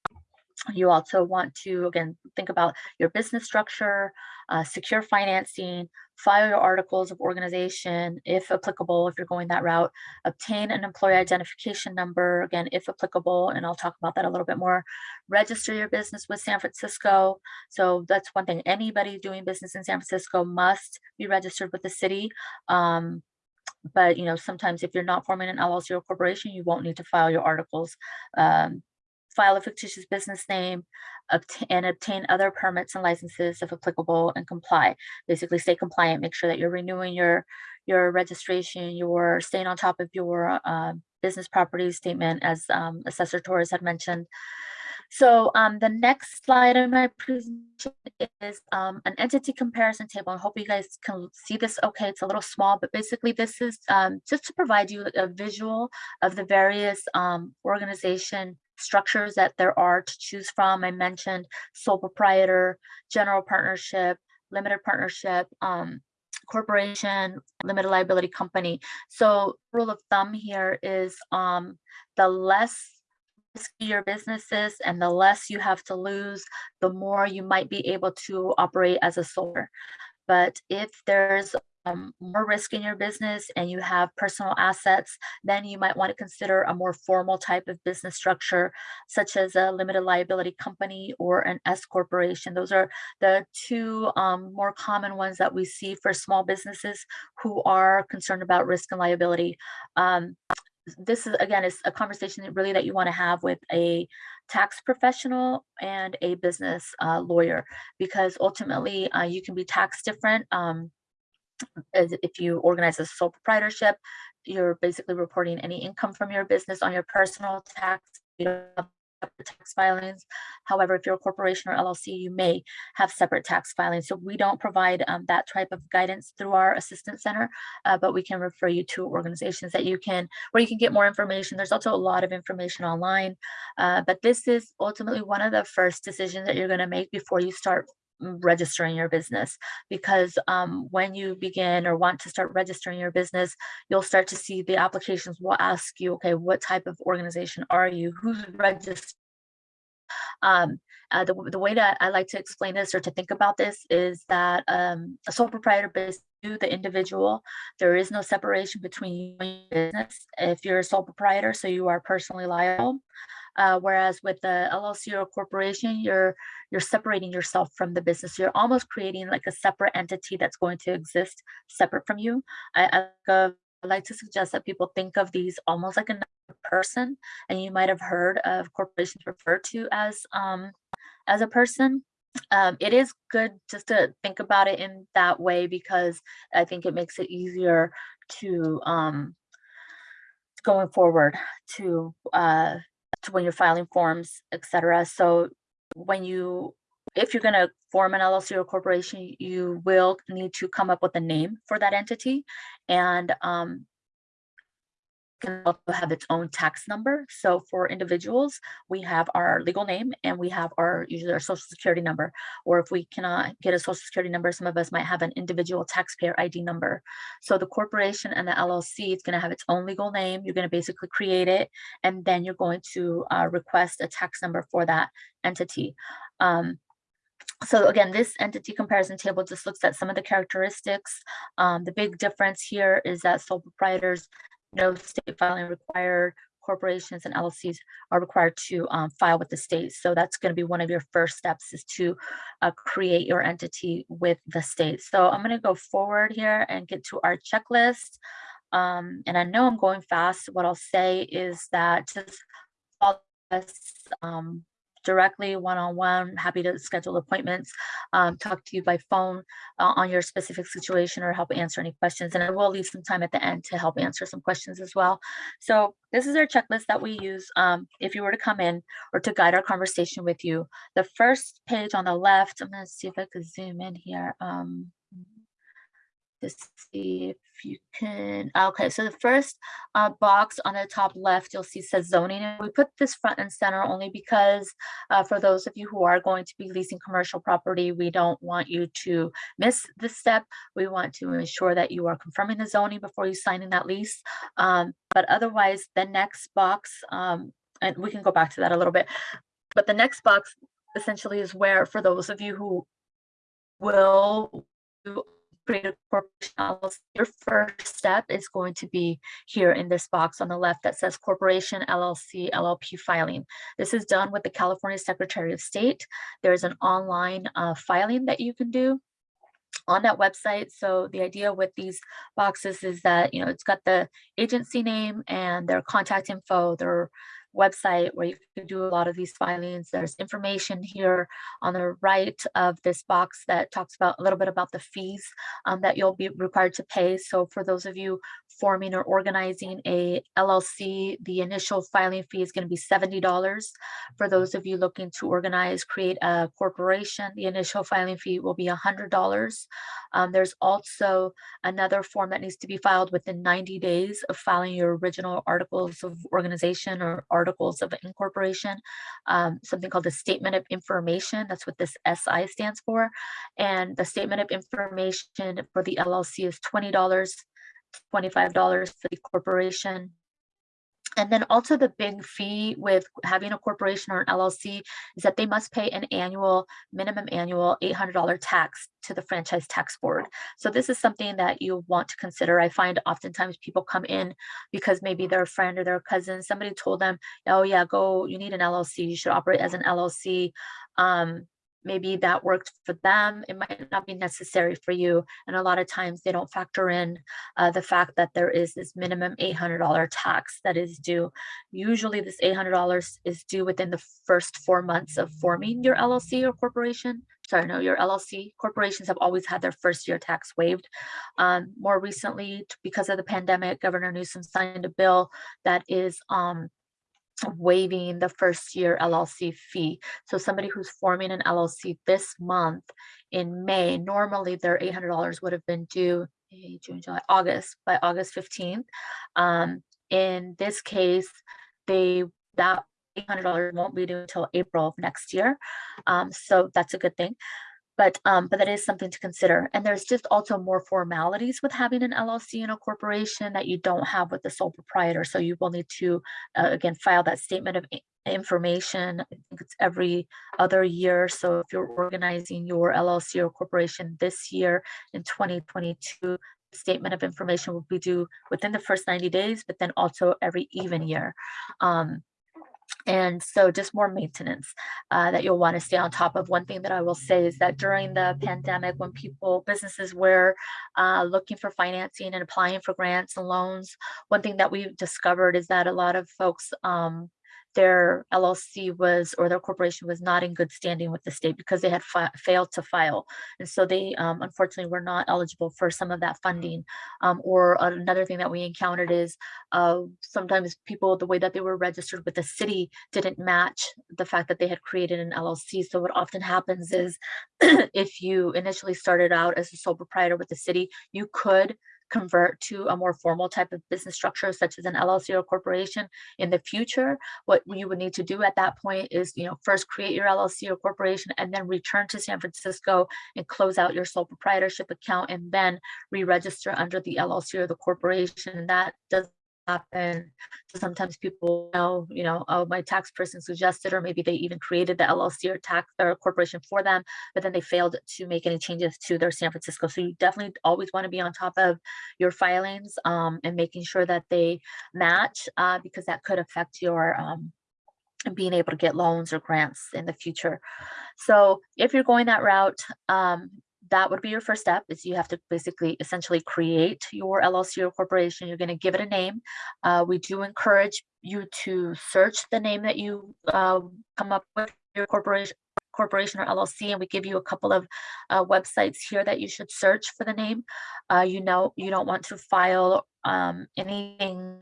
you also want to, again, think about your business structure, uh, secure financing, file your articles of organization, if applicable, if you're going that route, obtain an employee identification number, again, if applicable, and I'll talk about that a little bit more. Register your business with San Francisco. So that's one thing, anybody doing business in San Francisco must be registered with the city. Um, but you know, sometimes if you're not forming an LLC or corporation, you won't need to file your articles. Um, file a fictitious business name, and obtain other permits and licenses if applicable and comply. Basically stay compliant, make sure that you're renewing your, your registration, you're staying on top of your uh, business property statement as um, Assessor Torres had mentioned. So um, the next slide in my presentation is um, an entity comparison table. I hope you guys can see this okay. It's a little small, but basically this is um, just to provide you a visual of the various um, organization structures that there are to choose from. I mentioned sole proprietor, general partnership, limited partnership, um, corporation, limited liability company. So rule of thumb here is um, the less risky your business is and the less you have to lose, the more you might be able to operate as a sole. But if there's um, more risk in your business and you have personal assets, then you might want to consider a more formal type of business structure, such as a limited liability company or an S corporation. Those are the two um, more common ones that we see for small businesses who are concerned about risk and liability. Um, this is again is a conversation that really that you want to have with a tax professional and a business uh, lawyer because ultimately uh, you can be taxed different um, if you organize a sole proprietorship you're basically reporting any income from your business on your personal tax you don't have tax filings. However if you're a corporation or llc you may have separate tax filings. So we don't provide um, that type of guidance through our assistance center uh, but we can refer you to organizations that you can where you can get more information. There's also a lot of information online uh, but this is ultimately one of the first decisions that you're going to make before you start registering your business because um, when you begin or want to start registering your business you'll start to see the applications will ask you okay what type of organization are you who's registered um, uh, the, the way that I like to explain this or to think about this is that um, a sole proprietor business, you, the individual, there is no separation between you and your business if you're a sole proprietor, so you are personally liable. Uh, whereas with the LLC or corporation, you're you're separating yourself from the business. You're almost creating like a separate entity that's going to exist separate from you. I, uh, I like to suggest that people think of these almost like another person, and you might have heard of corporations referred to as um, as a person. Um, it is good just to think about it in that way because I think it makes it easier to um, going forward to uh, to when you're filing forms, etc. So when you, if you're gonna form an LLC or corporation, you will need to come up with a name for that entity. And um, can also have its own tax number. So for individuals, we have our legal name and we have our usually our social security number. Or if we cannot get a social security number, some of us might have an individual taxpayer ID number. So the corporation and the LLC is going to have its own legal name. You're going to basically create it, and then you're going to uh, request a tax number for that entity. Um, so again, this entity comparison table just looks at some of the characteristics. Um, the big difference here is that sole proprietors no state filing required. Corporations and LLCs are required to um, file with the state. So that's going to be one of your first steps is to uh, create your entity with the state. So I'm going to go forward here and get to our checklist. Um, and I know I'm going fast. What I'll say is that just follow us um, directly one-on-one happy to schedule appointments um, talk to you by phone uh, on your specific situation or help answer any questions. And i will leave some time at the end to help answer some questions as well. So this is our checklist that we use um, if you were to come in or to guide our conversation with you. The first page on the left i'm going to see if i could zoom in here um, to see if you can, okay, so the first uh, box on the top left, you'll see says zoning. And we put this front and center only because uh, for those of you who are going to be leasing commercial property, we don't want you to miss this step. We want to ensure that you are confirming the zoning before you sign in that lease. Um, but otherwise, the next box, um, and we can go back to that a little bit, but the next box essentially is where for those of you who will create a corporation your first step is going to be here in this box on the left that says corporation LLC LLP filing. This is done with the California Secretary of State. There's an online uh, filing that you can do on that website. So the idea with these boxes is that, you know, it's got the agency name and their contact info, their website where you can do a lot of these filings. There's information here on the right of this box that talks about a little bit about the fees um, that you'll be required to pay. So for those of you forming or organizing a LLC, the initial filing fee is going to be $70. For those of you looking to organize, create a corporation, the initial filing fee will be $100. Um, there's also another form that needs to be filed within 90 days of filing your original articles of organization or articles of incorporation, um, something called the Statement of Information. That's what this SI stands for. And the Statement of Information for the LLC is $20, $25 for the corporation. And then also the big fee with having a corporation or an LLC is that they must pay an annual, minimum annual $800 tax to the franchise tax board. So this is something that you want to consider. I find oftentimes people come in because maybe their friend or their cousin, somebody told them, oh yeah, go, you need an LLC, you should operate as an LLC. Um, maybe that worked for them. It might not be necessary for you. And a lot of times they don't factor in uh, the fact that there is this minimum $800 tax that is due. Usually this $800 is due within the first four months of forming your LLC or corporation. Sorry, no, your LLC corporations have always had their first year tax waived. Um, more recently, because of the pandemic, Governor Newsom signed a bill that is um, waiving the first year LLC fee. So somebody who's forming an LLC this month in May, normally their $800 would have been due May, June, July, August, by August 15th. Um, in this case, they, that $800 won't be due until April of next year. Um, so that's a good thing. But, um, but that is something to consider. And there's just also more formalities with having an LLC and a corporation that you don't have with the sole proprietor. So you will need to, uh, again, file that statement of information. I think it's every other year. So if you're organizing your LLC or corporation this year in 2022, statement of information will be due within the first 90 days, but then also every even year. Um, and so just more maintenance uh, that you'll want to stay on top of. One thing that I will say is that during the pandemic, when people, businesses were uh, looking for financing and applying for grants and loans, one thing that we've discovered is that a lot of folks, um, their LLC was or their corporation was not in good standing with the state because they had failed to file. And so they um, unfortunately were not eligible for some of that funding. Um, or another thing that we encountered is uh, sometimes people, the way that they were registered with the city didn't match the fact that they had created an LLC. So what often happens is [CLEARS THROAT] if you initially started out as a sole proprietor with the city, you could convert to a more formal type of business structure such as an LLC or corporation in the future. What you would need to do at that point is, you know, first create your LLC or corporation and then return to San Francisco and close out your sole proprietorship account and then re-register under the LLC or the corporation. That does happen. So sometimes people know, you know, oh, my tax person suggested, or maybe they even created the LLC or tax or corporation for them, but then they failed to make any changes to their San Francisco. So you definitely always want to be on top of your filings um, and making sure that they match uh, because that could affect your um, being able to get loans or grants in the future. So if you're going that route, um, that would be your first step is you have to basically essentially create your LLC or corporation. You're going to give it a name. Uh, we do encourage you to search the name that you uh, come up with your corporation corporation or LLC and we give you a couple of uh, websites here that you should search for the name. Uh, you know, you don't want to file um, anything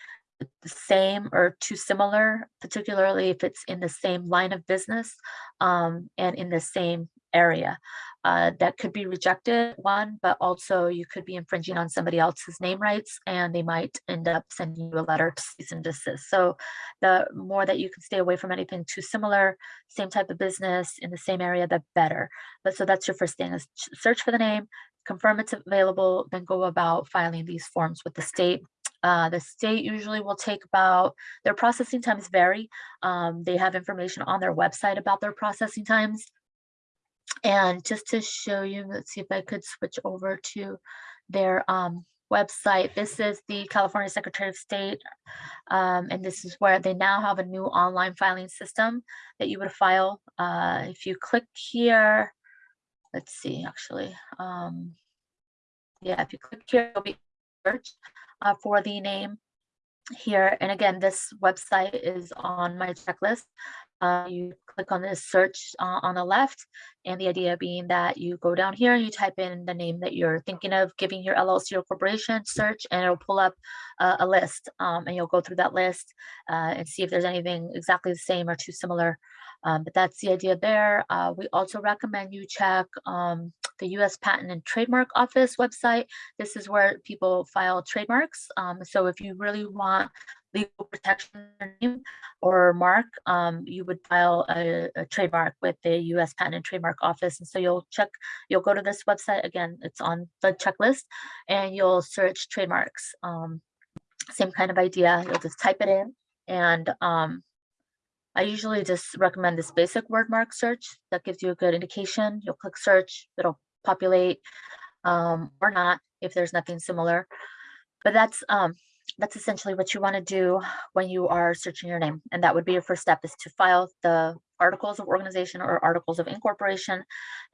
the same or too similar, particularly if it's in the same line of business um, and in the same area. Uh, that could be rejected, one, but also you could be infringing on somebody else's name rights and they might end up sending you a letter to cease and desist. So the more that you can stay away from anything too similar, same type of business in the same area, the better. But so that's your first thing is search for the name, confirm it's available, then go about filing these forms with the state. Uh, the state usually will take about, their processing times vary. Um, they have information on their website about their processing times. And just to show you, let's see if I could switch over to their um, website. This is the California Secretary of State. Um, and this is where they now have a new online filing system that you would file. Uh, if you click here, let's see, actually. Um, yeah, if you click here, it'll be uh, for the name here. And again, this website is on my checklist. Uh, you click on this search uh, on the left, and the idea being that you go down here and you type in the name that you're thinking of giving your LLC or corporation search, and it'll pull up uh, a list. Um, and you'll go through that list uh, and see if there's anything exactly the same or too similar. Um, but that's the idea there. Uh, we also recommend you check um, the US Patent and Trademark Office website. This is where people file trademarks. Um, so if you really want legal protection or mark, um, you would file a, a trademark with the US Patent and Trademark Office. And so you'll check, you'll go to this website, again, it's on the checklist, and you'll search trademarks. Um, same kind of idea, you'll just type it in And um, I usually just recommend this basic word mark search. That gives you a good indication. You'll click search, it'll populate um, or not if there's nothing similar. But that's um, that's essentially what you want to do when you are searching your name. And that would be your first step is to file the articles of organization or articles of incorporation.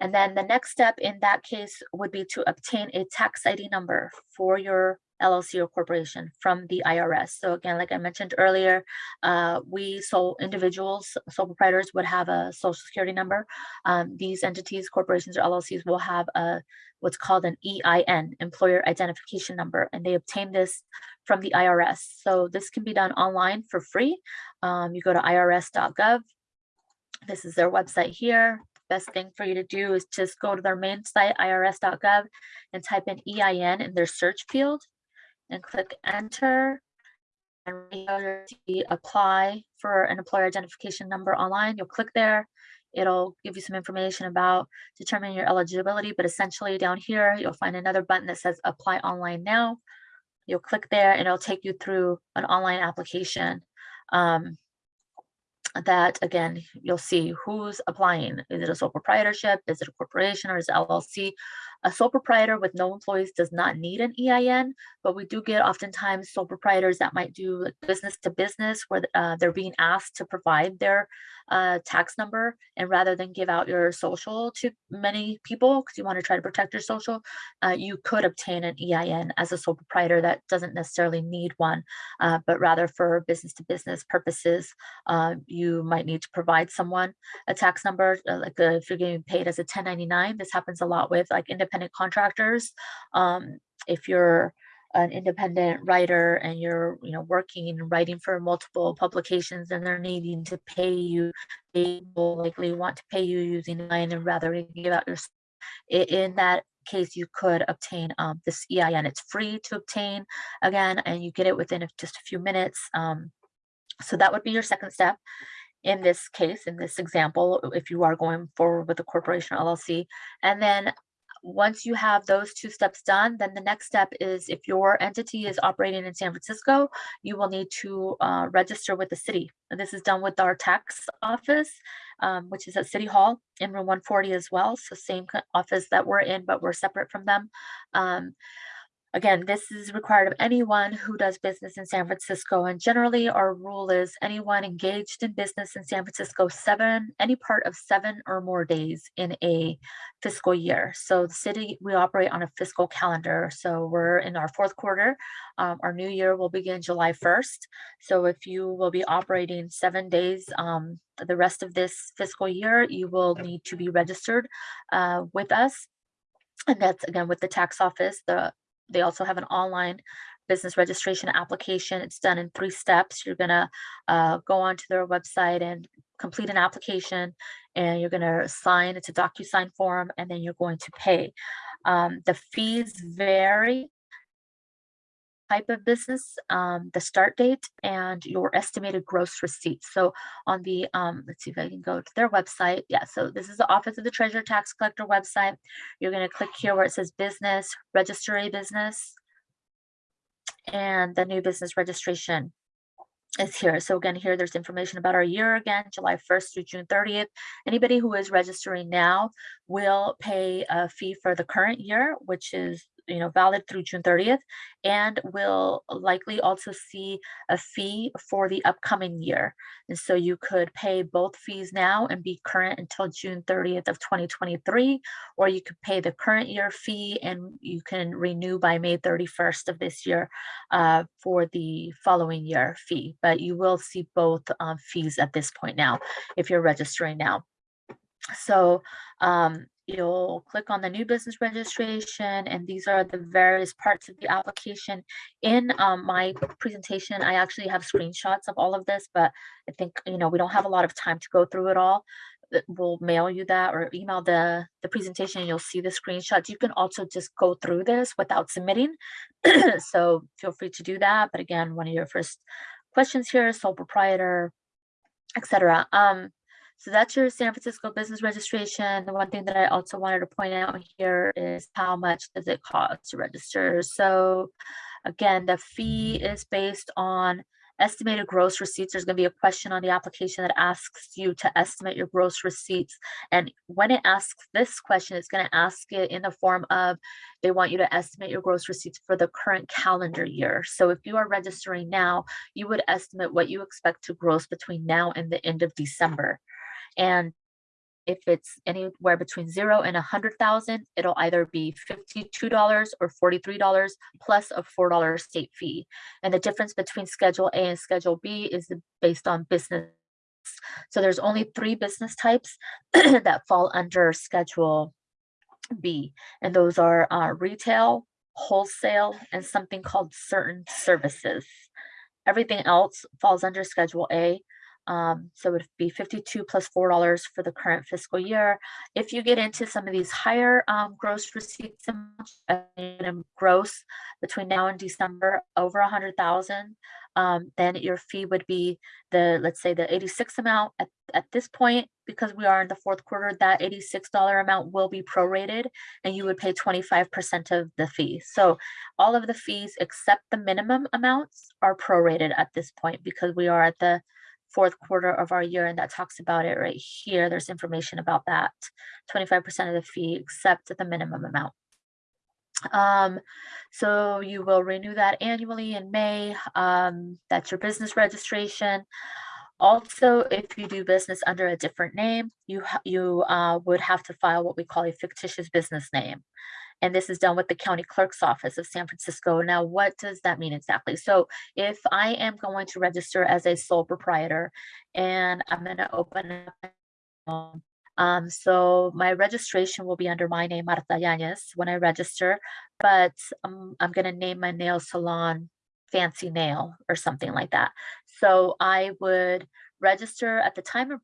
And then the next step in that case would be to obtain a tax ID number for your LLC or corporation from the IRS. So again, like I mentioned earlier, uh, we sole individuals, sole proprietors would have a social security number. Um, these entities, corporations or LLCs will have a what's called an EIN, employer identification number, and they obtain this from the IRS. So this can be done online for free. Um, you go to irs.gov. This is their website here. Best thing for you to do is just go to their main site, irs.gov, and type in EIN in their search field and click enter. And when you apply for an employer identification number online, you'll click there. It'll give you some information about determining your eligibility, but essentially down here, you'll find another button that says apply online now. You'll click there and it'll take you through an online application. Um, that again, you'll see who's applying. Is it a sole proprietorship? Is it a corporation or is it LLC? A sole proprietor with no employees does not need an EIN, but we do get oftentimes sole proprietors that might do business to business where uh, they're being asked to provide their uh, tax number and rather than give out your social to many people because you want to try to protect your social, uh, you could obtain an EIN as a sole proprietor that doesn't necessarily need one, uh, but rather for business to business purposes, uh, you might need to provide someone a tax number, uh, like uh, if you're getting paid as a 1099, this happens a lot with like independent contractors. Um, if you're an independent writer and you're you know working and writing for multiple publications and they're needing to pay you they will likely want to pay you using line and rather than give out your in that case you could obtain um, this EIN it's free to obtain again and you get it within just a few minutes um, so that would be your second step. In this case in this example if you are going forward with a corporation LLC and then once you have those two steps done, then the next step is if your entity is operating in San Francisco, you will need to uh, register with the city. And this is done with our tax office, um, which is at City Hall in room 140 as well. So same office that we're in, but we're separate from them. Um, Again, this is required of anyone who does business in San Francisco. And generally our rule is anyone engaged in business in San Francisco seven, any part of seven or more days in a fiscal year. So the city, we operate on a fiscal calendar. So we're in our fourth quarter. Um, our new year will begin July 1st. So if you will be operating seven days um, the rest of this fiscal year, you will need to be registered uh, with us. And that's again with the tax office. The they also have an online business registration application. It's done in three steps. You're gonna uh, go onto their website and complete an application and you're gonna sign, it's a DocuSign form, and then you're going to pay. Um, the fees vary type of business, um, the start date, and your estimated gross receipts. So on the, um, let's see if I can go to their website. Yeah, so this is the Office of the Treasurer Tax Collector website. You're going to click here where it says business, register a business, and the new business registration is here. So again, here there's information about our year again, July 1st through June 30th. Anybody who is registering now will pay a fee for the current year, which is you know, valid through June 30th, and will likely also see a fee for the upcoming year. And so you could pay both fees now and be current until June 30th of 2023, or you could pay the current year fee and you can renew by May 31st of this year uh, for the following year fee. But you will see both um, fees at this point now if you're registering now. So um, you'll click on the new business registration and these are the various parts of the application. In um, my presentation i actually have screenshots of all of this but i think you know we don't have a lot of time to go through it all. We'll mail you that or email the the presentation you'll see the screenshots. You can also just go through this without submitting. [CLEARS THROAT] So feel free to do that but again one of your first questions here sole proprietor etc um so that's your San Francisco business registration. The one thing that I also wanted to point out here is how much does it cost to register? So again, the fee is based on estimated gross receipts, there's gonna be a question on the application that asks you to estimate your gross receipts. And when it asks this question, it's gonna ask it in the form of, they want you to estimate your gross receipts for the current calendar year. So if you are registering now, you would estimate what you expect to gross between now and the end of December. And if it's anywhere between zero and a hundred thousand, it'll either be fifty-two dollars or forty-three dollars plus a four dollar state fee. And the difference between Schedule A and Schedule B is based on business. So there's only three business types [CLEARS THROAT] that fall under Schedule B, and those are uh, retail, wholesale, and something called certain services. Everything else falls under Schedule A. Um, so it'd be 52 plus plus four dollars for the current fiscal year. If you get into some of these higher um, gross receipts and gross between now and December over a hundred thousand, um, then your fee would be the, let's say the eighty-six amount at, at this point, because we are in the fourth quarter, that eighty-six dollar amount will be prorated and you would pay twenty-five percent of the fee. So all of the fees except the minimum amounts are prorated at this point because we are at the fourth quarter of our year and that talks about it right here. There's information about that. Twenty-five percent of the fee except at the minimum amount. Um, so you will renew that annually in May. Um, that's your business registration. Also, if you do business under a different name, you you uh, would have to file what we call a fictitious business name. And this is done with the county clerk's office of San Francisco. Now, what does that mean exactly? So if I am going to register as a sole proprietor and I'm going to open up um, so my registration will be under my name, Marta Yanez, when I register, but um, I'm gonna name my nail salon Fancy Nail or something like that. So I would register at the time of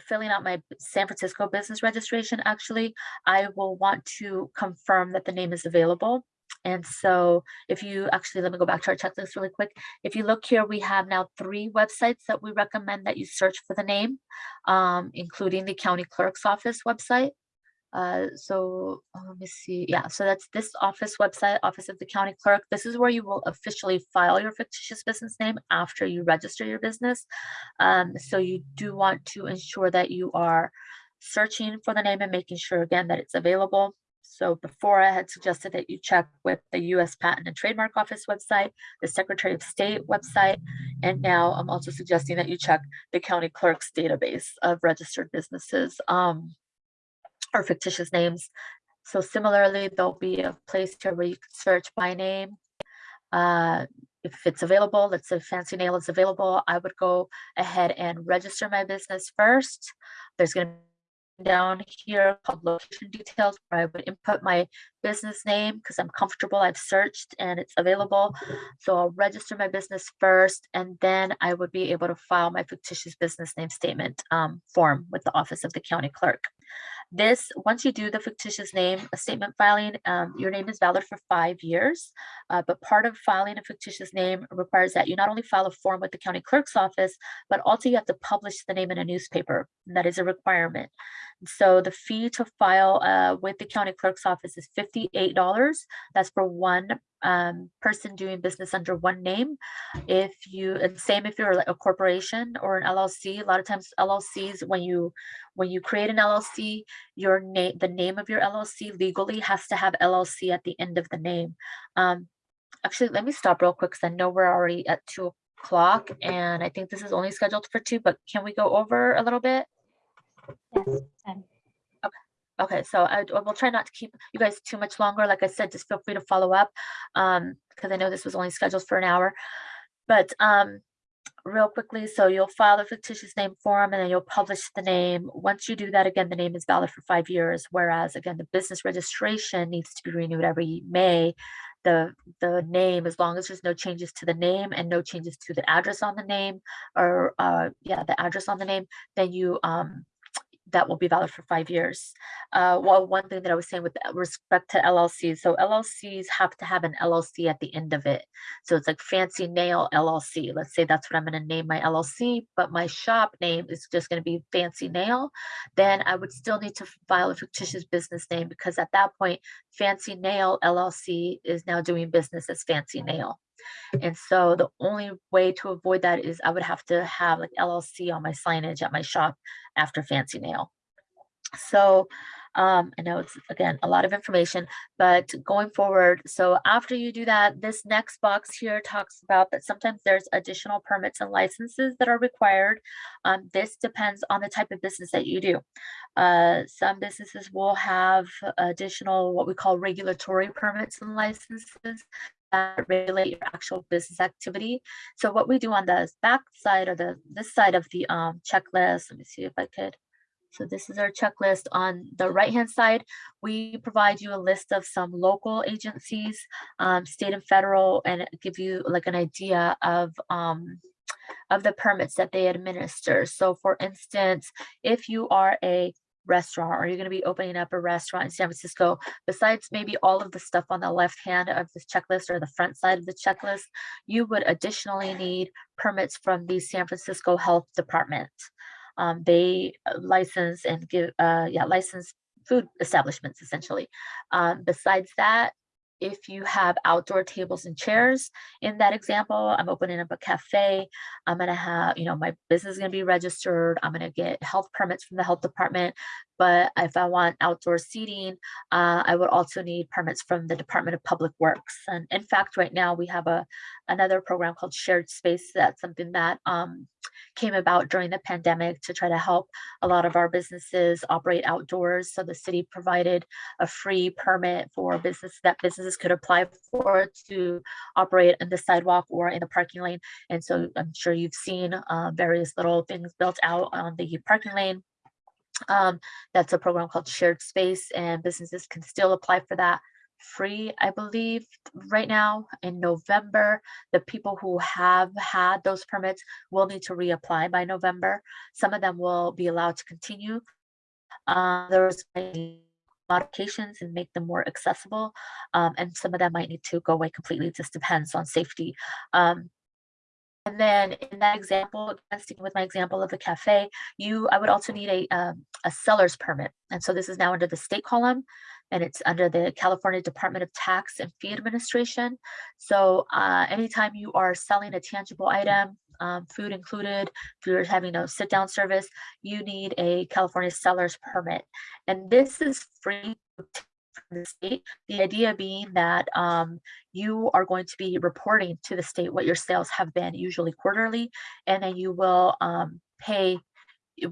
filling out my San Francisco business registration, actually, I will want to confirm that the name is available. And so if you actually, let me go back to our checklist really quick. If you look here, we have now three websites that we recommend that you search for the name, um, including the county clerk's office website. Uh, so uh, let me see. Yeah, so that's this office website, Office of the County Clerk. This is where you will officially file your fictitious business name after you register your business. Um, so you do want to ensure that you are searching for the name and making sure again that it's available. So before I had suggested that you check with the US Patent and Trademark Office website, the Secretary of State website, and now I'm also suggesting that you check the county clerk's database of registered businesses um, or fictitious names. So similarly, there'll be a place here where you can search by name. Uh, if it's available, let's say Fancy Nail is available, I would go ahead and register my business first. There's going to be down here called location details where I would input my business name because I'm comfortable. I've searched and it's available. So I'll register my business first and then I would be able to file my fictitious business name statement um, form with the Office of the County Clerk. This, once you do the fictitious name statement filing, um, your name is valid for five years. Uh, but part of filing a fictitious name requires that you not only file a form with the county clerk's office, but also you have to publish the name in a newspaper. That is a requirement. So the fee to file uh, with the county clerk's office is $58. That's for one um, person doing business under one name. If you, and same if you're like a corporation or an LLC, a lot of times LLCs, when you when you create an LLC, your name, the name of your LLC legally has to have LLC at the end of the name. Um, actually, let me stop real quick because I know we're already at two o'clock and I think this is only scheduled for two, but can we go over a little bit? Yes, um, Okay, so I I will try not to keep you guys too much longer. Like I said, just feel free to follow up. Um, because I know this was only scheduled for an hour. But um, real quickly, so you'll file the fictitious name form and then you'll publish the name. Once you do that, again, the name is valid for five years. Whereas again, the business registration needs to be renewed every May. The the name, as long as there's no changes to the name and no changes to the address on the name, or uh, yeah, the address on the name, then you um that will be valid for five years. Uh, well, one thing that I was saying with respect to LLCs, so LLCs have to have an LLC at the end of it. So it's like Fancy Nail LLC. Let's say that's what I'm going to name my LLC, but my shop name is just going to be Fancy Nail. Then I would still need to file a fictitious business name because at that point, Fancy Nail LLC is now doing business as Fancy Nail. And so the only way to avoid that is I would have to have like LLC on my signage at my shop after fancy nail. So um, I know it's again a lot of information, but going forward, so after you do that, this next box here talks about that sometimes there's additional permits and licenses that are required. Um, this depends on the type of business that you do. Uh, some businesses will have additional what we call regulatory permits and licenses that regulate your actual business activity. So what we do on the back side or the this side of the um, checklist, let me see if I could. So this is our checklist. On the right-hand side, we provide you a list of some local agencies, um, state and federal, and give you like an idea of um, of the permits that they administer. So for instance, if you are a restaurant or you're going to be opening up a restaurant in San Francisco, besides maybe all of the stuff on the left hand of this checklist or the front side of the checklist, you would additionally need permits from the San Francisco Health Department. Um, they uh, license and give, uh, yeah, license food establishments essentially. Um, besides that, if you have outdoor tables and chairs in that example, I'm opening up a cafe. I'm going to have, you know, my business is going to be registered. I'm going to get health permits from the health department. But if I want outdoor seating, uh, I would also need permits from the Department of Public Works. And in fact, right now we have a another program called Shared Space. That's something that um, came about during the pandemic to try to help a lot of our businesses operate outdoors. So the city provided a free permit for business that businesses could apply for to operate in the sidewalk or in the parking lane. And so I'm sure you've seen uh, various little things built out on the parking lane. Um, that's a program called Shared Space and businesses can still apply for that free, I believe, right now in November. The people who have had those permits will need to reapply by November. Some of them will be allowed to continue. Uh, there's modifications and make them more accessible. Um, and some of them might need to go away completely. It just depends on safety. Um, and then in that example, sticking with my example of the cafe, you I would also need a um, a seller's permit. And so this is now under the state column and it's under the California Department of Tax and Fee Administration. So uh, anytime you are selling a tangible item, um, food included, if you're having a sit down service, you need a California seller's permit. And this is free the state. The idea being that um, you are going to be reporting to the state what your sales have been, usually quarterly, and then you will um, pay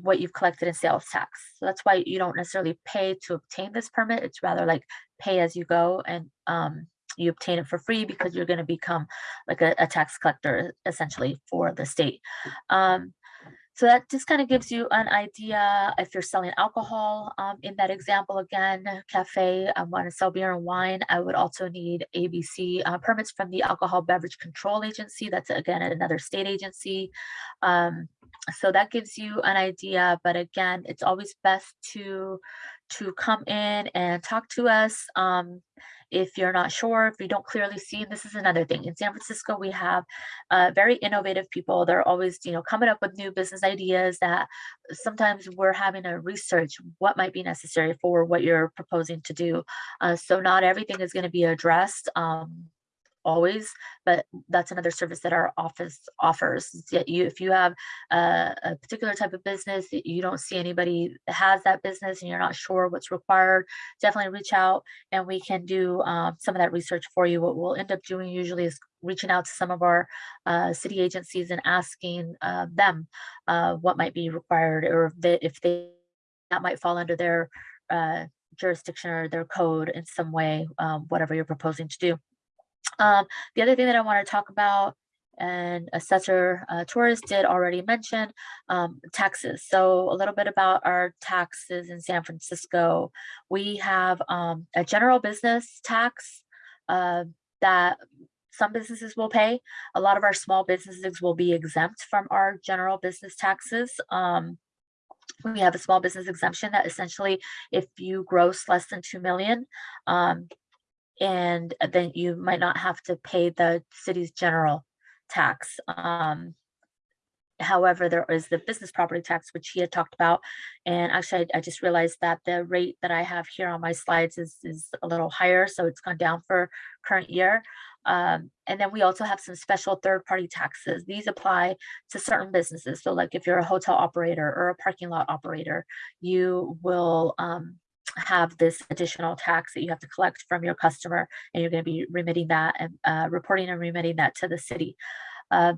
what you've collected in sales tax. So that's why you don't necessarily pay to obtain this permit. It's rather like pay as you go and um, you obtain it for free because you're going to become like a, a, tax collector essentially for the state. Um, so that just kind of gives you an idea if you're selling alcohol um, in that example again, cafe, I want to sell beer and wine. I would also need ABC uh, permits from the Alcohol Beverage Control Agency. That's again another state agency. Um, so that gives you an idea, but again, it's always best to to come in and talk to us. Um, if you're not sure, if you don't clearly see, this is another thing. In San Francisco, we have uh, very innovative people. They're always, you know, coming up with new business ideas that sometimes we're having to research what might be necessary for what you're proposing to do. Uh, so not everything is going to be addressed. Um, always, but that's another service that our office offers. You, if you have a, a, particular type of business you don't see anybody that has that business and you're not sure what's required, definitely reach out and we can do um, some of that research for you. What we'll end up doing usually is reaching out to some of our uh, city agencies and asking uh, them uh, what might be required or if they, if they that might fall under their uh, jurisdiction or their code in some way, um, whatever you're proposing to do. Um, the other thing that I want to talk about and Assessor uh, Torres did already mention um, taxes. So a little bit about our taxes in San Francisco. We have um, a general business tax uh, that some businesses will pay. A lot of our small businesses will be exempt from our general business taxes. Um, we have a small business exemption that essentially if you gross less than 2 million, um, and then you might not have to pay the city's general tax. Um, however, there is the business property tax, which he had talked about. And actually, I, I, just realized that the rate that I have here on my slides is, is a little higher. So it's gone down for current year. Um, and then we also have some special third-party taxes. These apply to certain businesses. So like if you're a hotel operator or a parking lot operator, you will um, have this additional tax that you have to collect from your customer and you're going to be remitting that and uh, reporting and remitting that to the city. Uh,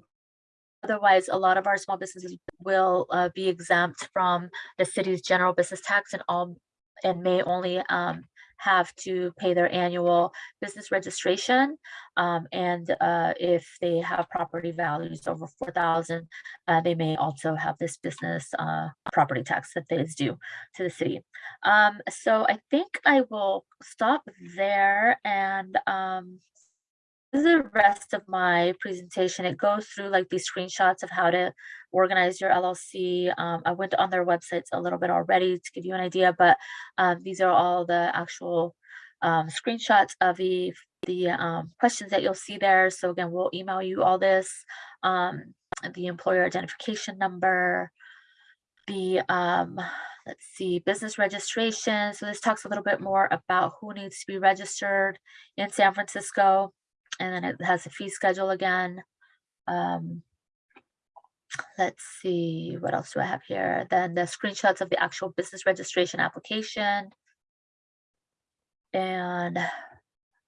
Otherwise, a lot of our small businesses will uh, be exempt from the city's general business tax and all and may only um, have to pay their annual business registration. Um, and uh, if they have property values over 4,000, uh, they may also have this business uh, property tax that that is due to the city. Um, so I think I will stop there and um, the rest of my presentation. It goes through like these screenshots of how to organize your LLC. Um, I went on their websites a little bit already to give you an idea, but um, these are all the actual um, screenshots of the the um, questions that you'll see there. So again, we'll email you all this, um, the employer identification number, the um, let's see, business registration. So this talks a little bit more about who needs to be registered in San Francisco and then it has a fee schedule again. Um, let's see, what else do I have here? Then the screenshots of the actual business registration application. And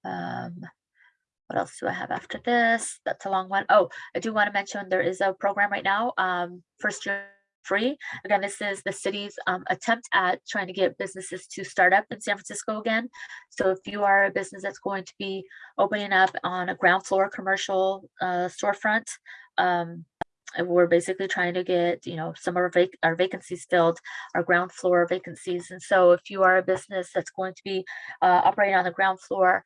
um, what else do I have after this? That's a long one. Oh, I do want to mention there is a program right now, um, first year free. Again, this is the city's um, attempt at trying to get businesses to start up in San Francisco again. So if you are a business that's going to be opening up on a ground floor commercial uh, storefront, um, we're basically trying to get, you know, some of our, vac our vacancies filled, our ground floor vacancies. And so if you are a business that's going to be uh, operating on the ground floor,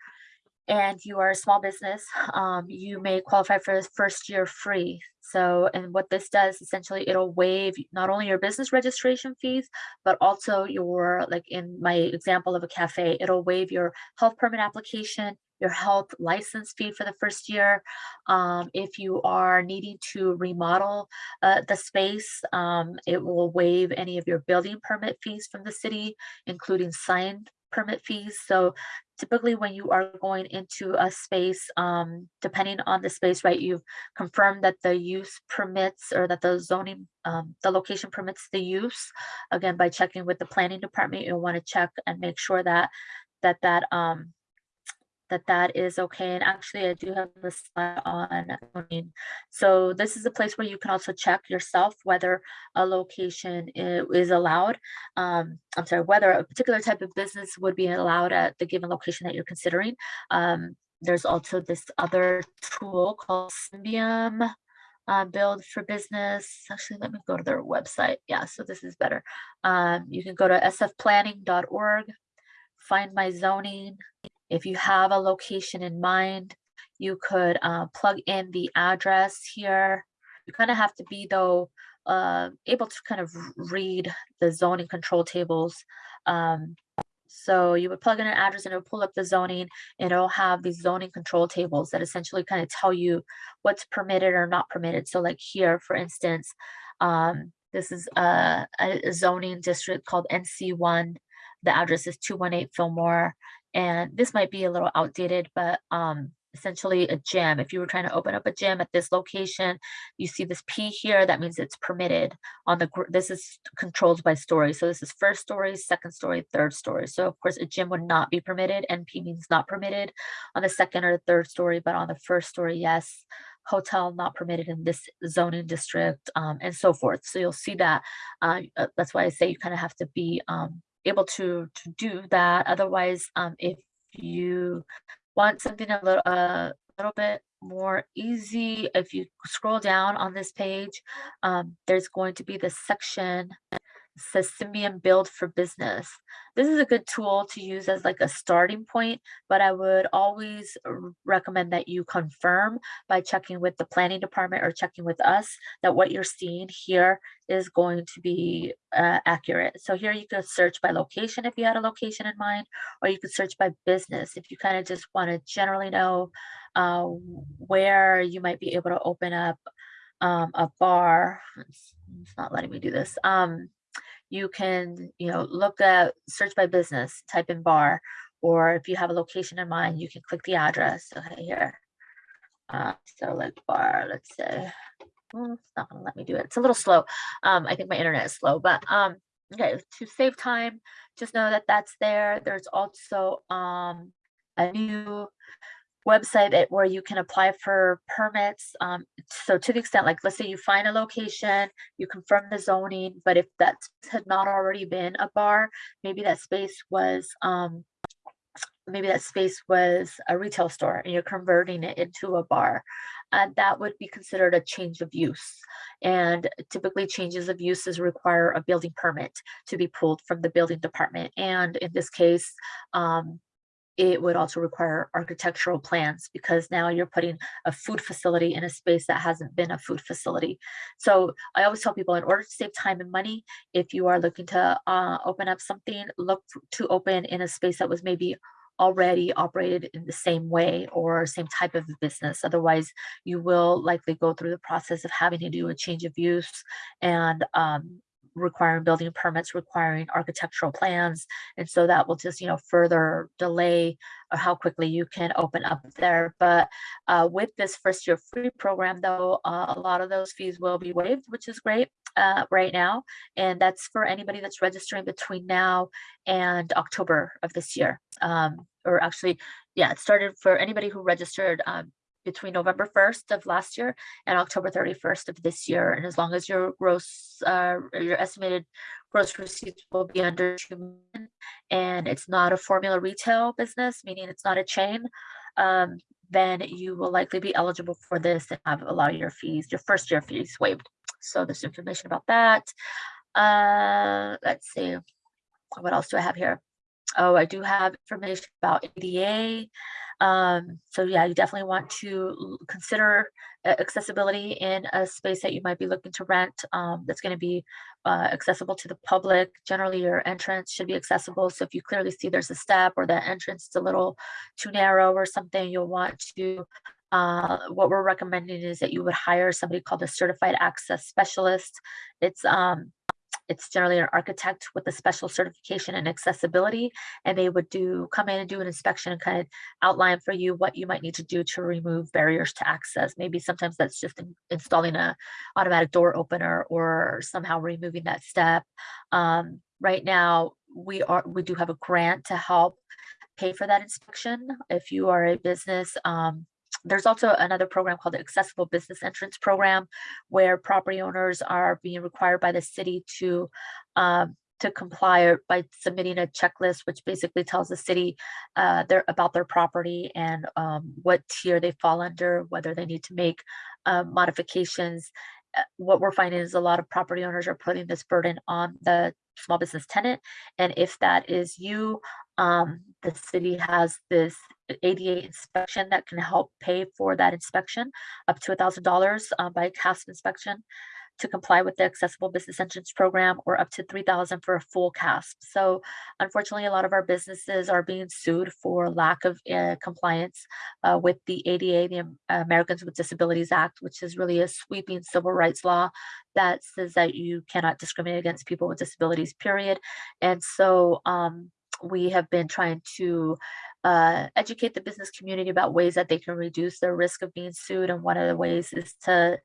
and you are a small business, um, you may qualify for the first year free. So, and what this does essentially, it'll waive not only your business registration fees, but also your, like in my example of a cafe, it'll waive your health permit application, your health license fee for the first year. Um, if you are needing to remodel uh, the space, um, it will waive any of your building permit fees from the city, including sign permit fees. So typically when you are going into a space, um, depending on the space, right, you've confirmed that the use permits or that the zoning, um, the location permits the use. Again, by checking with the planning department, you'll want to check and make sure that that that um, that that is okay. And actually, I do have the slide on zoning. So this is a place where you can also check yourself whether a location is allowed. Um, I'm sorry, whether a particular type of business would be allowed at the given location that you're considering. Um, there's also this other tool called Symbium. Uh, build for business. Actually, let me go to their website. Yeah, so this is better. Um, you can go to sfplanning.org, find my zoning, if you have a location in mind, you could uh, plug in the address here. You kind of have to be though uh, able to kind of read the zoning control tables. Um, so you would plug in an address and it'll pull up the zoning it'll have these zoning control tables that essentially kind of tell you what's permitted or not permitted. So like here, for instance, um, this is a, a zoning district called NC1. The address is 218 Fillmore and this might be a little outdated, but um, essentially a gym. If you were trying to open up a gym at this location, you see this P here, that means it's permitted on the, this is controlled by story. So this is first story, second story, third story. So of course a gym would not be permitted. NP means not permitted on the second or third story, but on the first story, yes. Hotel not permitted in this zoning district um, and so forth. So you'll see that. Uh, uh, that's why I say you kind of have to be um, able to to do that. Otherwise, um, if you want something a little a little bit more easy, if you scroll down on this page, um, there's going to be the section says Symbium Build for Business. This is a good tool to use as like a starting point, but I would always recommend that you confirm by checking with the planning department or checking with us that what you're seeing here is going to be uh, accurate. So here you could search by location if you had a location in mind, or you could search by business if you kind of just want to generally know uh, where you might be able to open up um, a bar. It's, not letting me do this. Um, you can, you know, look at search by business, type in bar, or if you have a location in mind, you can click the address. Okay, here. Uh, so like bar, let's say, it's not gonna let me do it. It's a little slow. Um, I think my internet is slow, but, um, okay, to save time, just know that that's there. There's also, um, a new website that where you can apply for permits. Um, so to the extent, like, let's say you find a location, you confirm the zoning, but if that had not already been a bar, maybe that space was, um, maybe that space was a retail store and you're converting it into a bar. And that would be considered a change of use. And typically changes of uses require a building permit to be pulled from the building department. And in this case, um, it would also require architectural plans because now you're putting a food facility in a space that hasn't been a food facility. So I always tell people in order to save time and money, if you are looking to uh, open up something, look to open in a space that was maybe already operated in the same way or same type of business. Otherwise, you will likely go through the process of having to do a change of use and um, requiring building permits, requiring architectural plans. And so that will just, you know, further delay uh, how quickly you can open up there. But uh, with this first year free program, though, uh, a lot of those fees will be waived, which is great uh, right now. And that's for anybody that's registering between now and October of this year. Um, or actually, yeah, it started for anybody who registered um, between November 1st of last year and October 31st of this year. And as long as your gross, uh, your estimated gross receipts will be under two million, and it's not a formula retail business, meaning it's not a chain, um, then you will likely be eligible for this and have a lot of your fees, your first year fees waived. So there's information about that. Uh, let's see, what else do I have here? Oh, I do have information about ADA. Um, so yeah, you definitely want to consider uh, accessibility in a space that you might be looking to rent um, that's going to be uh, accessible to the public. Generally, your entrance should be accessible. So if you clearly see there's a step or the entrance is a little too narrow or something, you'll want to uh, what we're recommending is that you would hire somebody called a certified access specialist. It's um, it's generally an architect with a special certification in accessibility, and they would do come in and do an inspection and kind of outline for you what you might need to do to remove barriers to access. Maybe sometimes that's just in- installing a automatic door opener or somehow removing that step. Um, right now, we are we do have a grant to help pay for that inspection if you are a business. Um, there's also another program called the Accessible Business Entrance Program, where property owners are being required by the city to um, to comply by submitting a checklist, which basically tells the city uh, their about their property and um, what tier they fall under, whether they need to make uh, modifications. What we're finding is a lot of property owners are putting this burden on the small business tenant, and if that is you, um, the city has this ADA inspection that can help pay for that inspection up to a thousand dollars uh, by CASP inspection to comply with the accessible business entrance program or up to 3000 for a full CASP. So unfortunately, a lot of our businesses are being sued for lack of uh, compliance uh, with the ADA, the Americans with Disabilities Act, which is really a sweeping civil rights law that says that you cannot discriminate against people with disabilities, period. And so um, we have been trying to uh, educate the business community about ways that they can reduce their risk of being sued. And one of the ways is to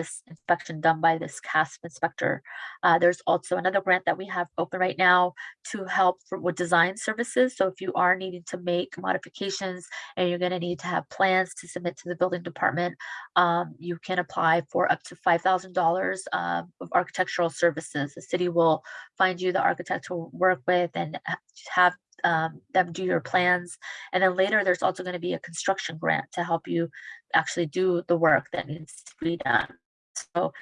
this inspection done by this CASP inspector. Uh, there's also another grant that we have open right now to help for, with design services. So if you are needing to make modifications and you're going to need to have plans to submit to the building department, um, you can apply for up to $5,000 um, of architectural services. The city will find you the architect to work with and have um, them do your plans. And then later, there's also going to be a construction grant to help you actually do the work that needs to be done. So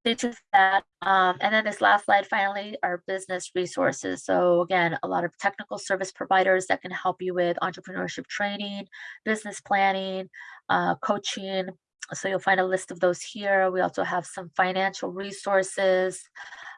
stay tuned for that. Um, and then this last slide, finally, our business resources. So again, a lot of technical service providers that can help you with entrepreneurship training, business planning, uh, coaching. So you'll find a list of those here. We also have some financial resources.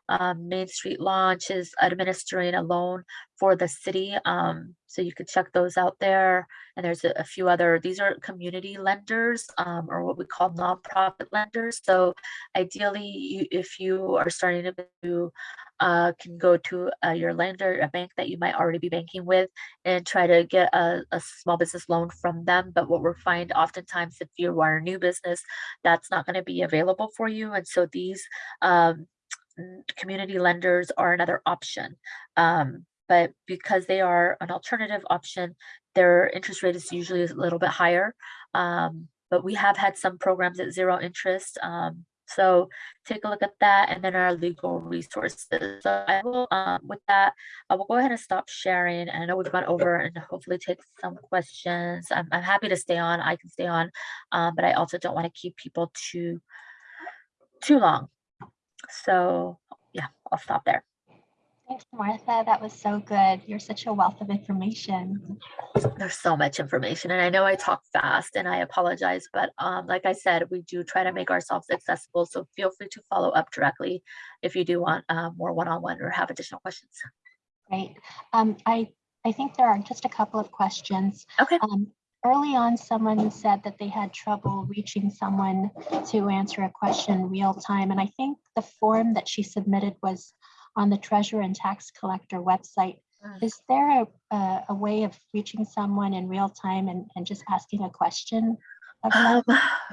Um, Main Street Launch is administering a loan for the city. Um, so you could check those out there. And there's a, a few other, these are community lenders, um, or what we call nonprofit lenders. So ideally, you, if you are starting to do, uh, can go to uh, your lender, a bank that you might already be banking with, and try to get a, a small business loan from them. But what we're find oftentimes, if you are a new business, that's not going to be available for you. And so these um, community lenders are another option. Um, but because they are an alternative option, their interest rate is usually a little bit higher. Um, but we have had some programs at zero interest. Um, so take a look at that and then our legal resources. So I will, um, with that, I will go ahead and stop sharing. And I know we've gone over and hopefully take some questions. I'm, I'm happy to stay on. I can stay on, um, but I also don't want to keep people too too long. So yeah, I'll stop there. Thanks, Martha. That was so good. You're such a wealth of information. There's so much information and I know I talk fast and I apologize, but um, like I said, we do try to make ourselves accessible. So feel free to follow up directly if you do want uh, more one-on-one or have additional questions. Great. Um, I, I think there are just a couple of questions. Okay. Um, early on, someone said that they had trouble reaching someone to answer a question real time. And I think the form that she submitted was on the treasurer and tax collector website. Mm. Is there a, a, a way of reaching someone in real time and, and just asking a question? Um,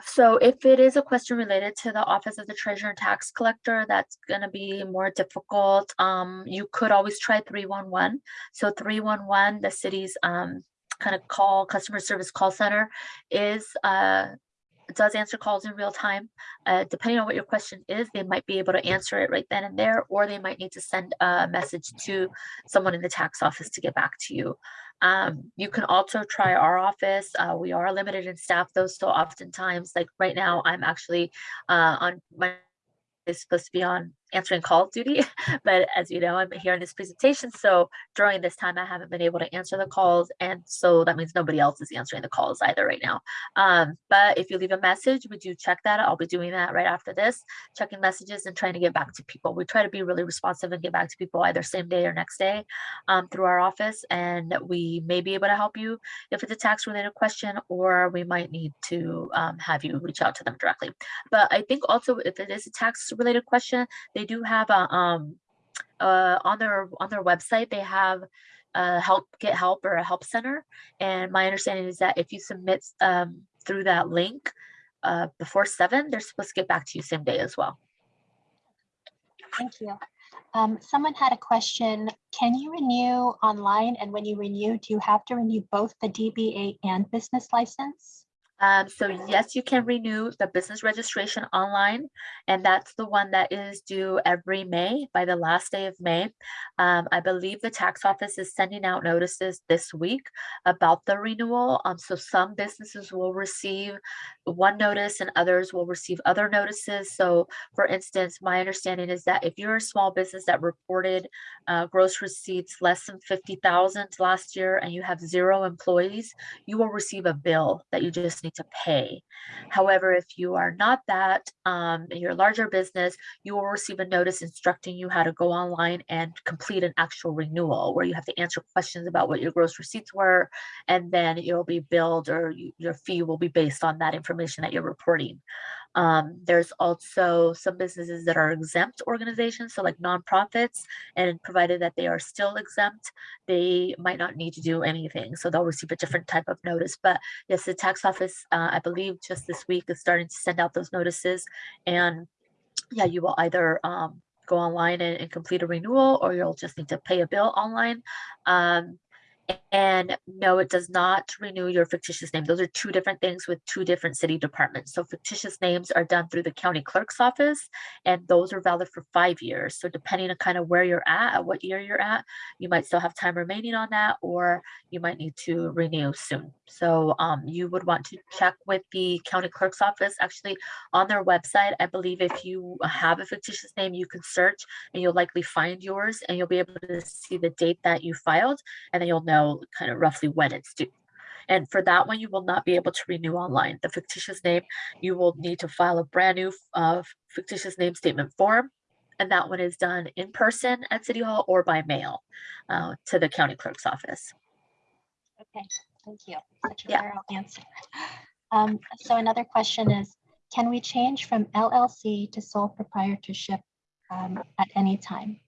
so if it is a question related to the Office of the Treasurer and Tax Collector, that's gonna be more difficult. Um, you could always try three one one. So three one one, the city's um kind of call, customer service call center is uh does answer calls in real time. Uh, depending on what your question is, they might be able to answer it right then and there, or they might need to send a message to someone in the tax office to get back to you. Um, you can also try our office. Uh, we are limited in staff though, so oftentimes, like right now, I'm actually uh, on my is supposed to be on answering call duty, [LAUGHS] but as you know, I'm here in this presentation. So during this time, I haven't been able to answer the calls, and so that means nobody else is answering the calls either right now. Um, but if you leave a message, we do check that. I'll be doing that right after this, checking messages and trying to get back to people. We try to be really responsive and get back to people either same day or next day um, through our office, and we may be able to help you if it's a tax related question, or we might need to um, have you reach out to them directly. But I think also if it is a tax related question, they do have a um uh on their on their website they have a help get help or a help center and my understanding is that if you submit um through that link uh before seven they're supposed to get back to you same day as well Thank you. Um, someone had a question. Can you renew online? And when you renew, do you have to renew both the DBA and business license? Um, so yes, you can renew the business registration online, and that's the one that is due every May by the last day of May. Um, I believe the tax office is sending out notices this week about the renewal. Um, so some businesses will receive one notice and others will receive other notices. So for instance, my understanding is that if you're a small business that reported uh, gross receipts less than 50,000 last year and you have zero employees, you will receive a bill that you just need to pay. However, if you are not that, um, you're a larger business, you will receive a notice instructing you how to go online and complete an actual renewal where you have to answer questions about what your gross receipts were, and then it will be billed or you- your fee will be based on that information that you're reporting. Um, there's also some businesses that are exempt organizations, so like nonprofits, and provided that they are still exempt, they might not need to do anything. So they'll receive a different type of notice. But yes, the tax office, uh, I believe just this week is starting to send out those notices. And yeah, you will either um, go online and, and complete a renewal or you'll just need to pay a bill online. Um, and no, it does not renew your fictitious name. Those are two different things with two different city departments. So fictitious names are done through the county clerk's office, and those are valid for five years. So depending on kind of where you're at, at what year you're at, you might still have time remaining on that, or you might need to renew soon. So um, you would want to check with the county clerk's office. Actually, on their website, I believe if you have a fictitious name, you can search and you'll likely find yours, and you'll be able to see the date that you filed, and then you'll know kind of roughly when it's due. And for that one, you will not be able to renew online. The fictitious name, you will need to file a brand new uh, fictitious name statement form and that one is done in person at City Hall or by mail uh, to the county clerk's office. Okay, thank you. Such a Yeah. thorough answer. Um, so another question is, can we change from LLC to sole proprietorship um, at any time?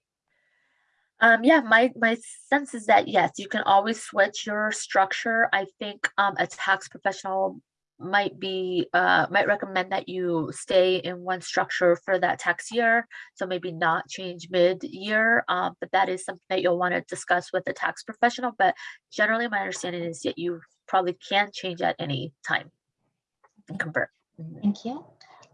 Um, yeah, my, my sense is that yes, you can always switch your structure. I think um, a tax professional might be, uh, might recommend that you stay in one structure for that tax year. So maybe not change mid-year, um, but that is something that you'll want to discuss with a tax professional. But generally, my understanding is that you probably can change at any time and convert. Thank you.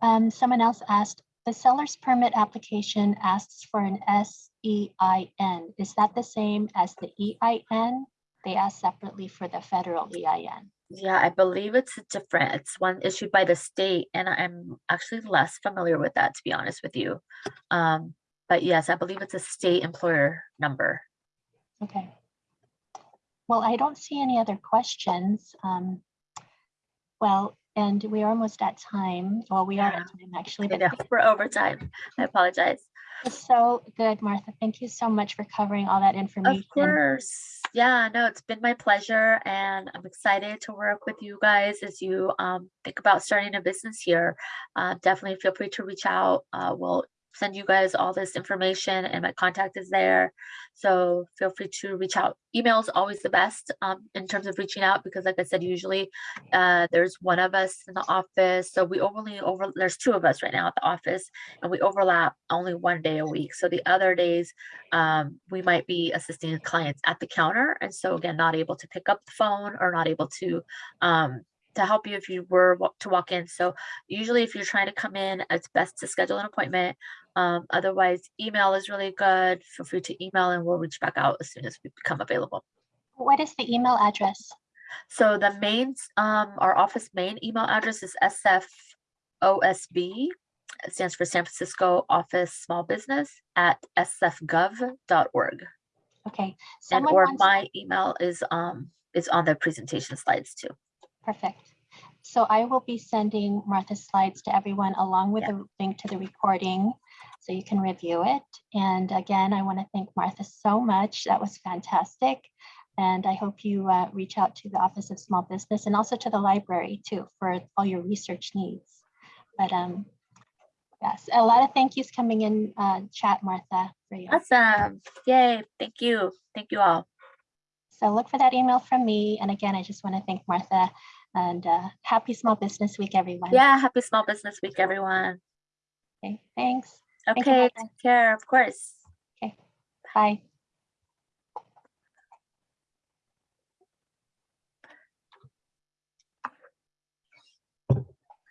Um, someone else asked, the seller's permit application asks for an S-E-I-N. Is that the same as the E-I-N? They ask separately for the federal EIN. Yeah, I believe it's different. It's one issued by the state, and I'm actually less familiar with that, to be honest with you. Um, but yes, I believe it's a state employer number. Okay. Well, I don't see any other questions. Um, well, and we are almost at time. Well, we are Yeah. at time actually, but know, we're over time. I apologize. it's so good, Martha. Thank you so much for covering all that information. Of course. Yeah, no, it's been my pleasure, and I'm excited to work with you guys as you um, think about starting a business here. Uh, definitely feel free to reach out. Uh, we'll send you guys all this information, and my contact is there. So feel free to reach out. Email is always the best um, in terms of reaching out because, like I said, usually uh, there's one of us in the office. So we only over there's two of us right now at the office, and we overlap only one day a week. So the other days um, we might be assisting clients at the counter. And so again, not able to pick up the phone or not able to um, to help you if you were to walk in. So usually if you're trying to come in, it's best to schedule an appointment. Um, otherwise, email is really good. Feel free to email and we'll reach back out as soon as we become available. What is the email address? So the main, um, our office main email address is SFOSB. It stands for San Francisco Office Small Business at sfgov.org. Okay, And or my email is um is on the presentation slides too. Perfect. So I will be sending Martha's slides to everyone along with Yeah. a link to the recording so you can review it. And again, I want to thank Martha so much. That was fantastic. And I hope you uh, reach out to the Office of Small Business and also to the library too for all your research needs. But um, yes, a lot of thank yous coming in uh, chat, Martha, for you. Awesome. Yay. Thank you. Thank you all. So look for that email from me. And again, I just want to thank Martha and uh, happy Small Business Week, everyone. Yeah. Happy Small Business Week, everyone. Okay, thanks. Okay. Martha. Take care. Of course. Okay, bye.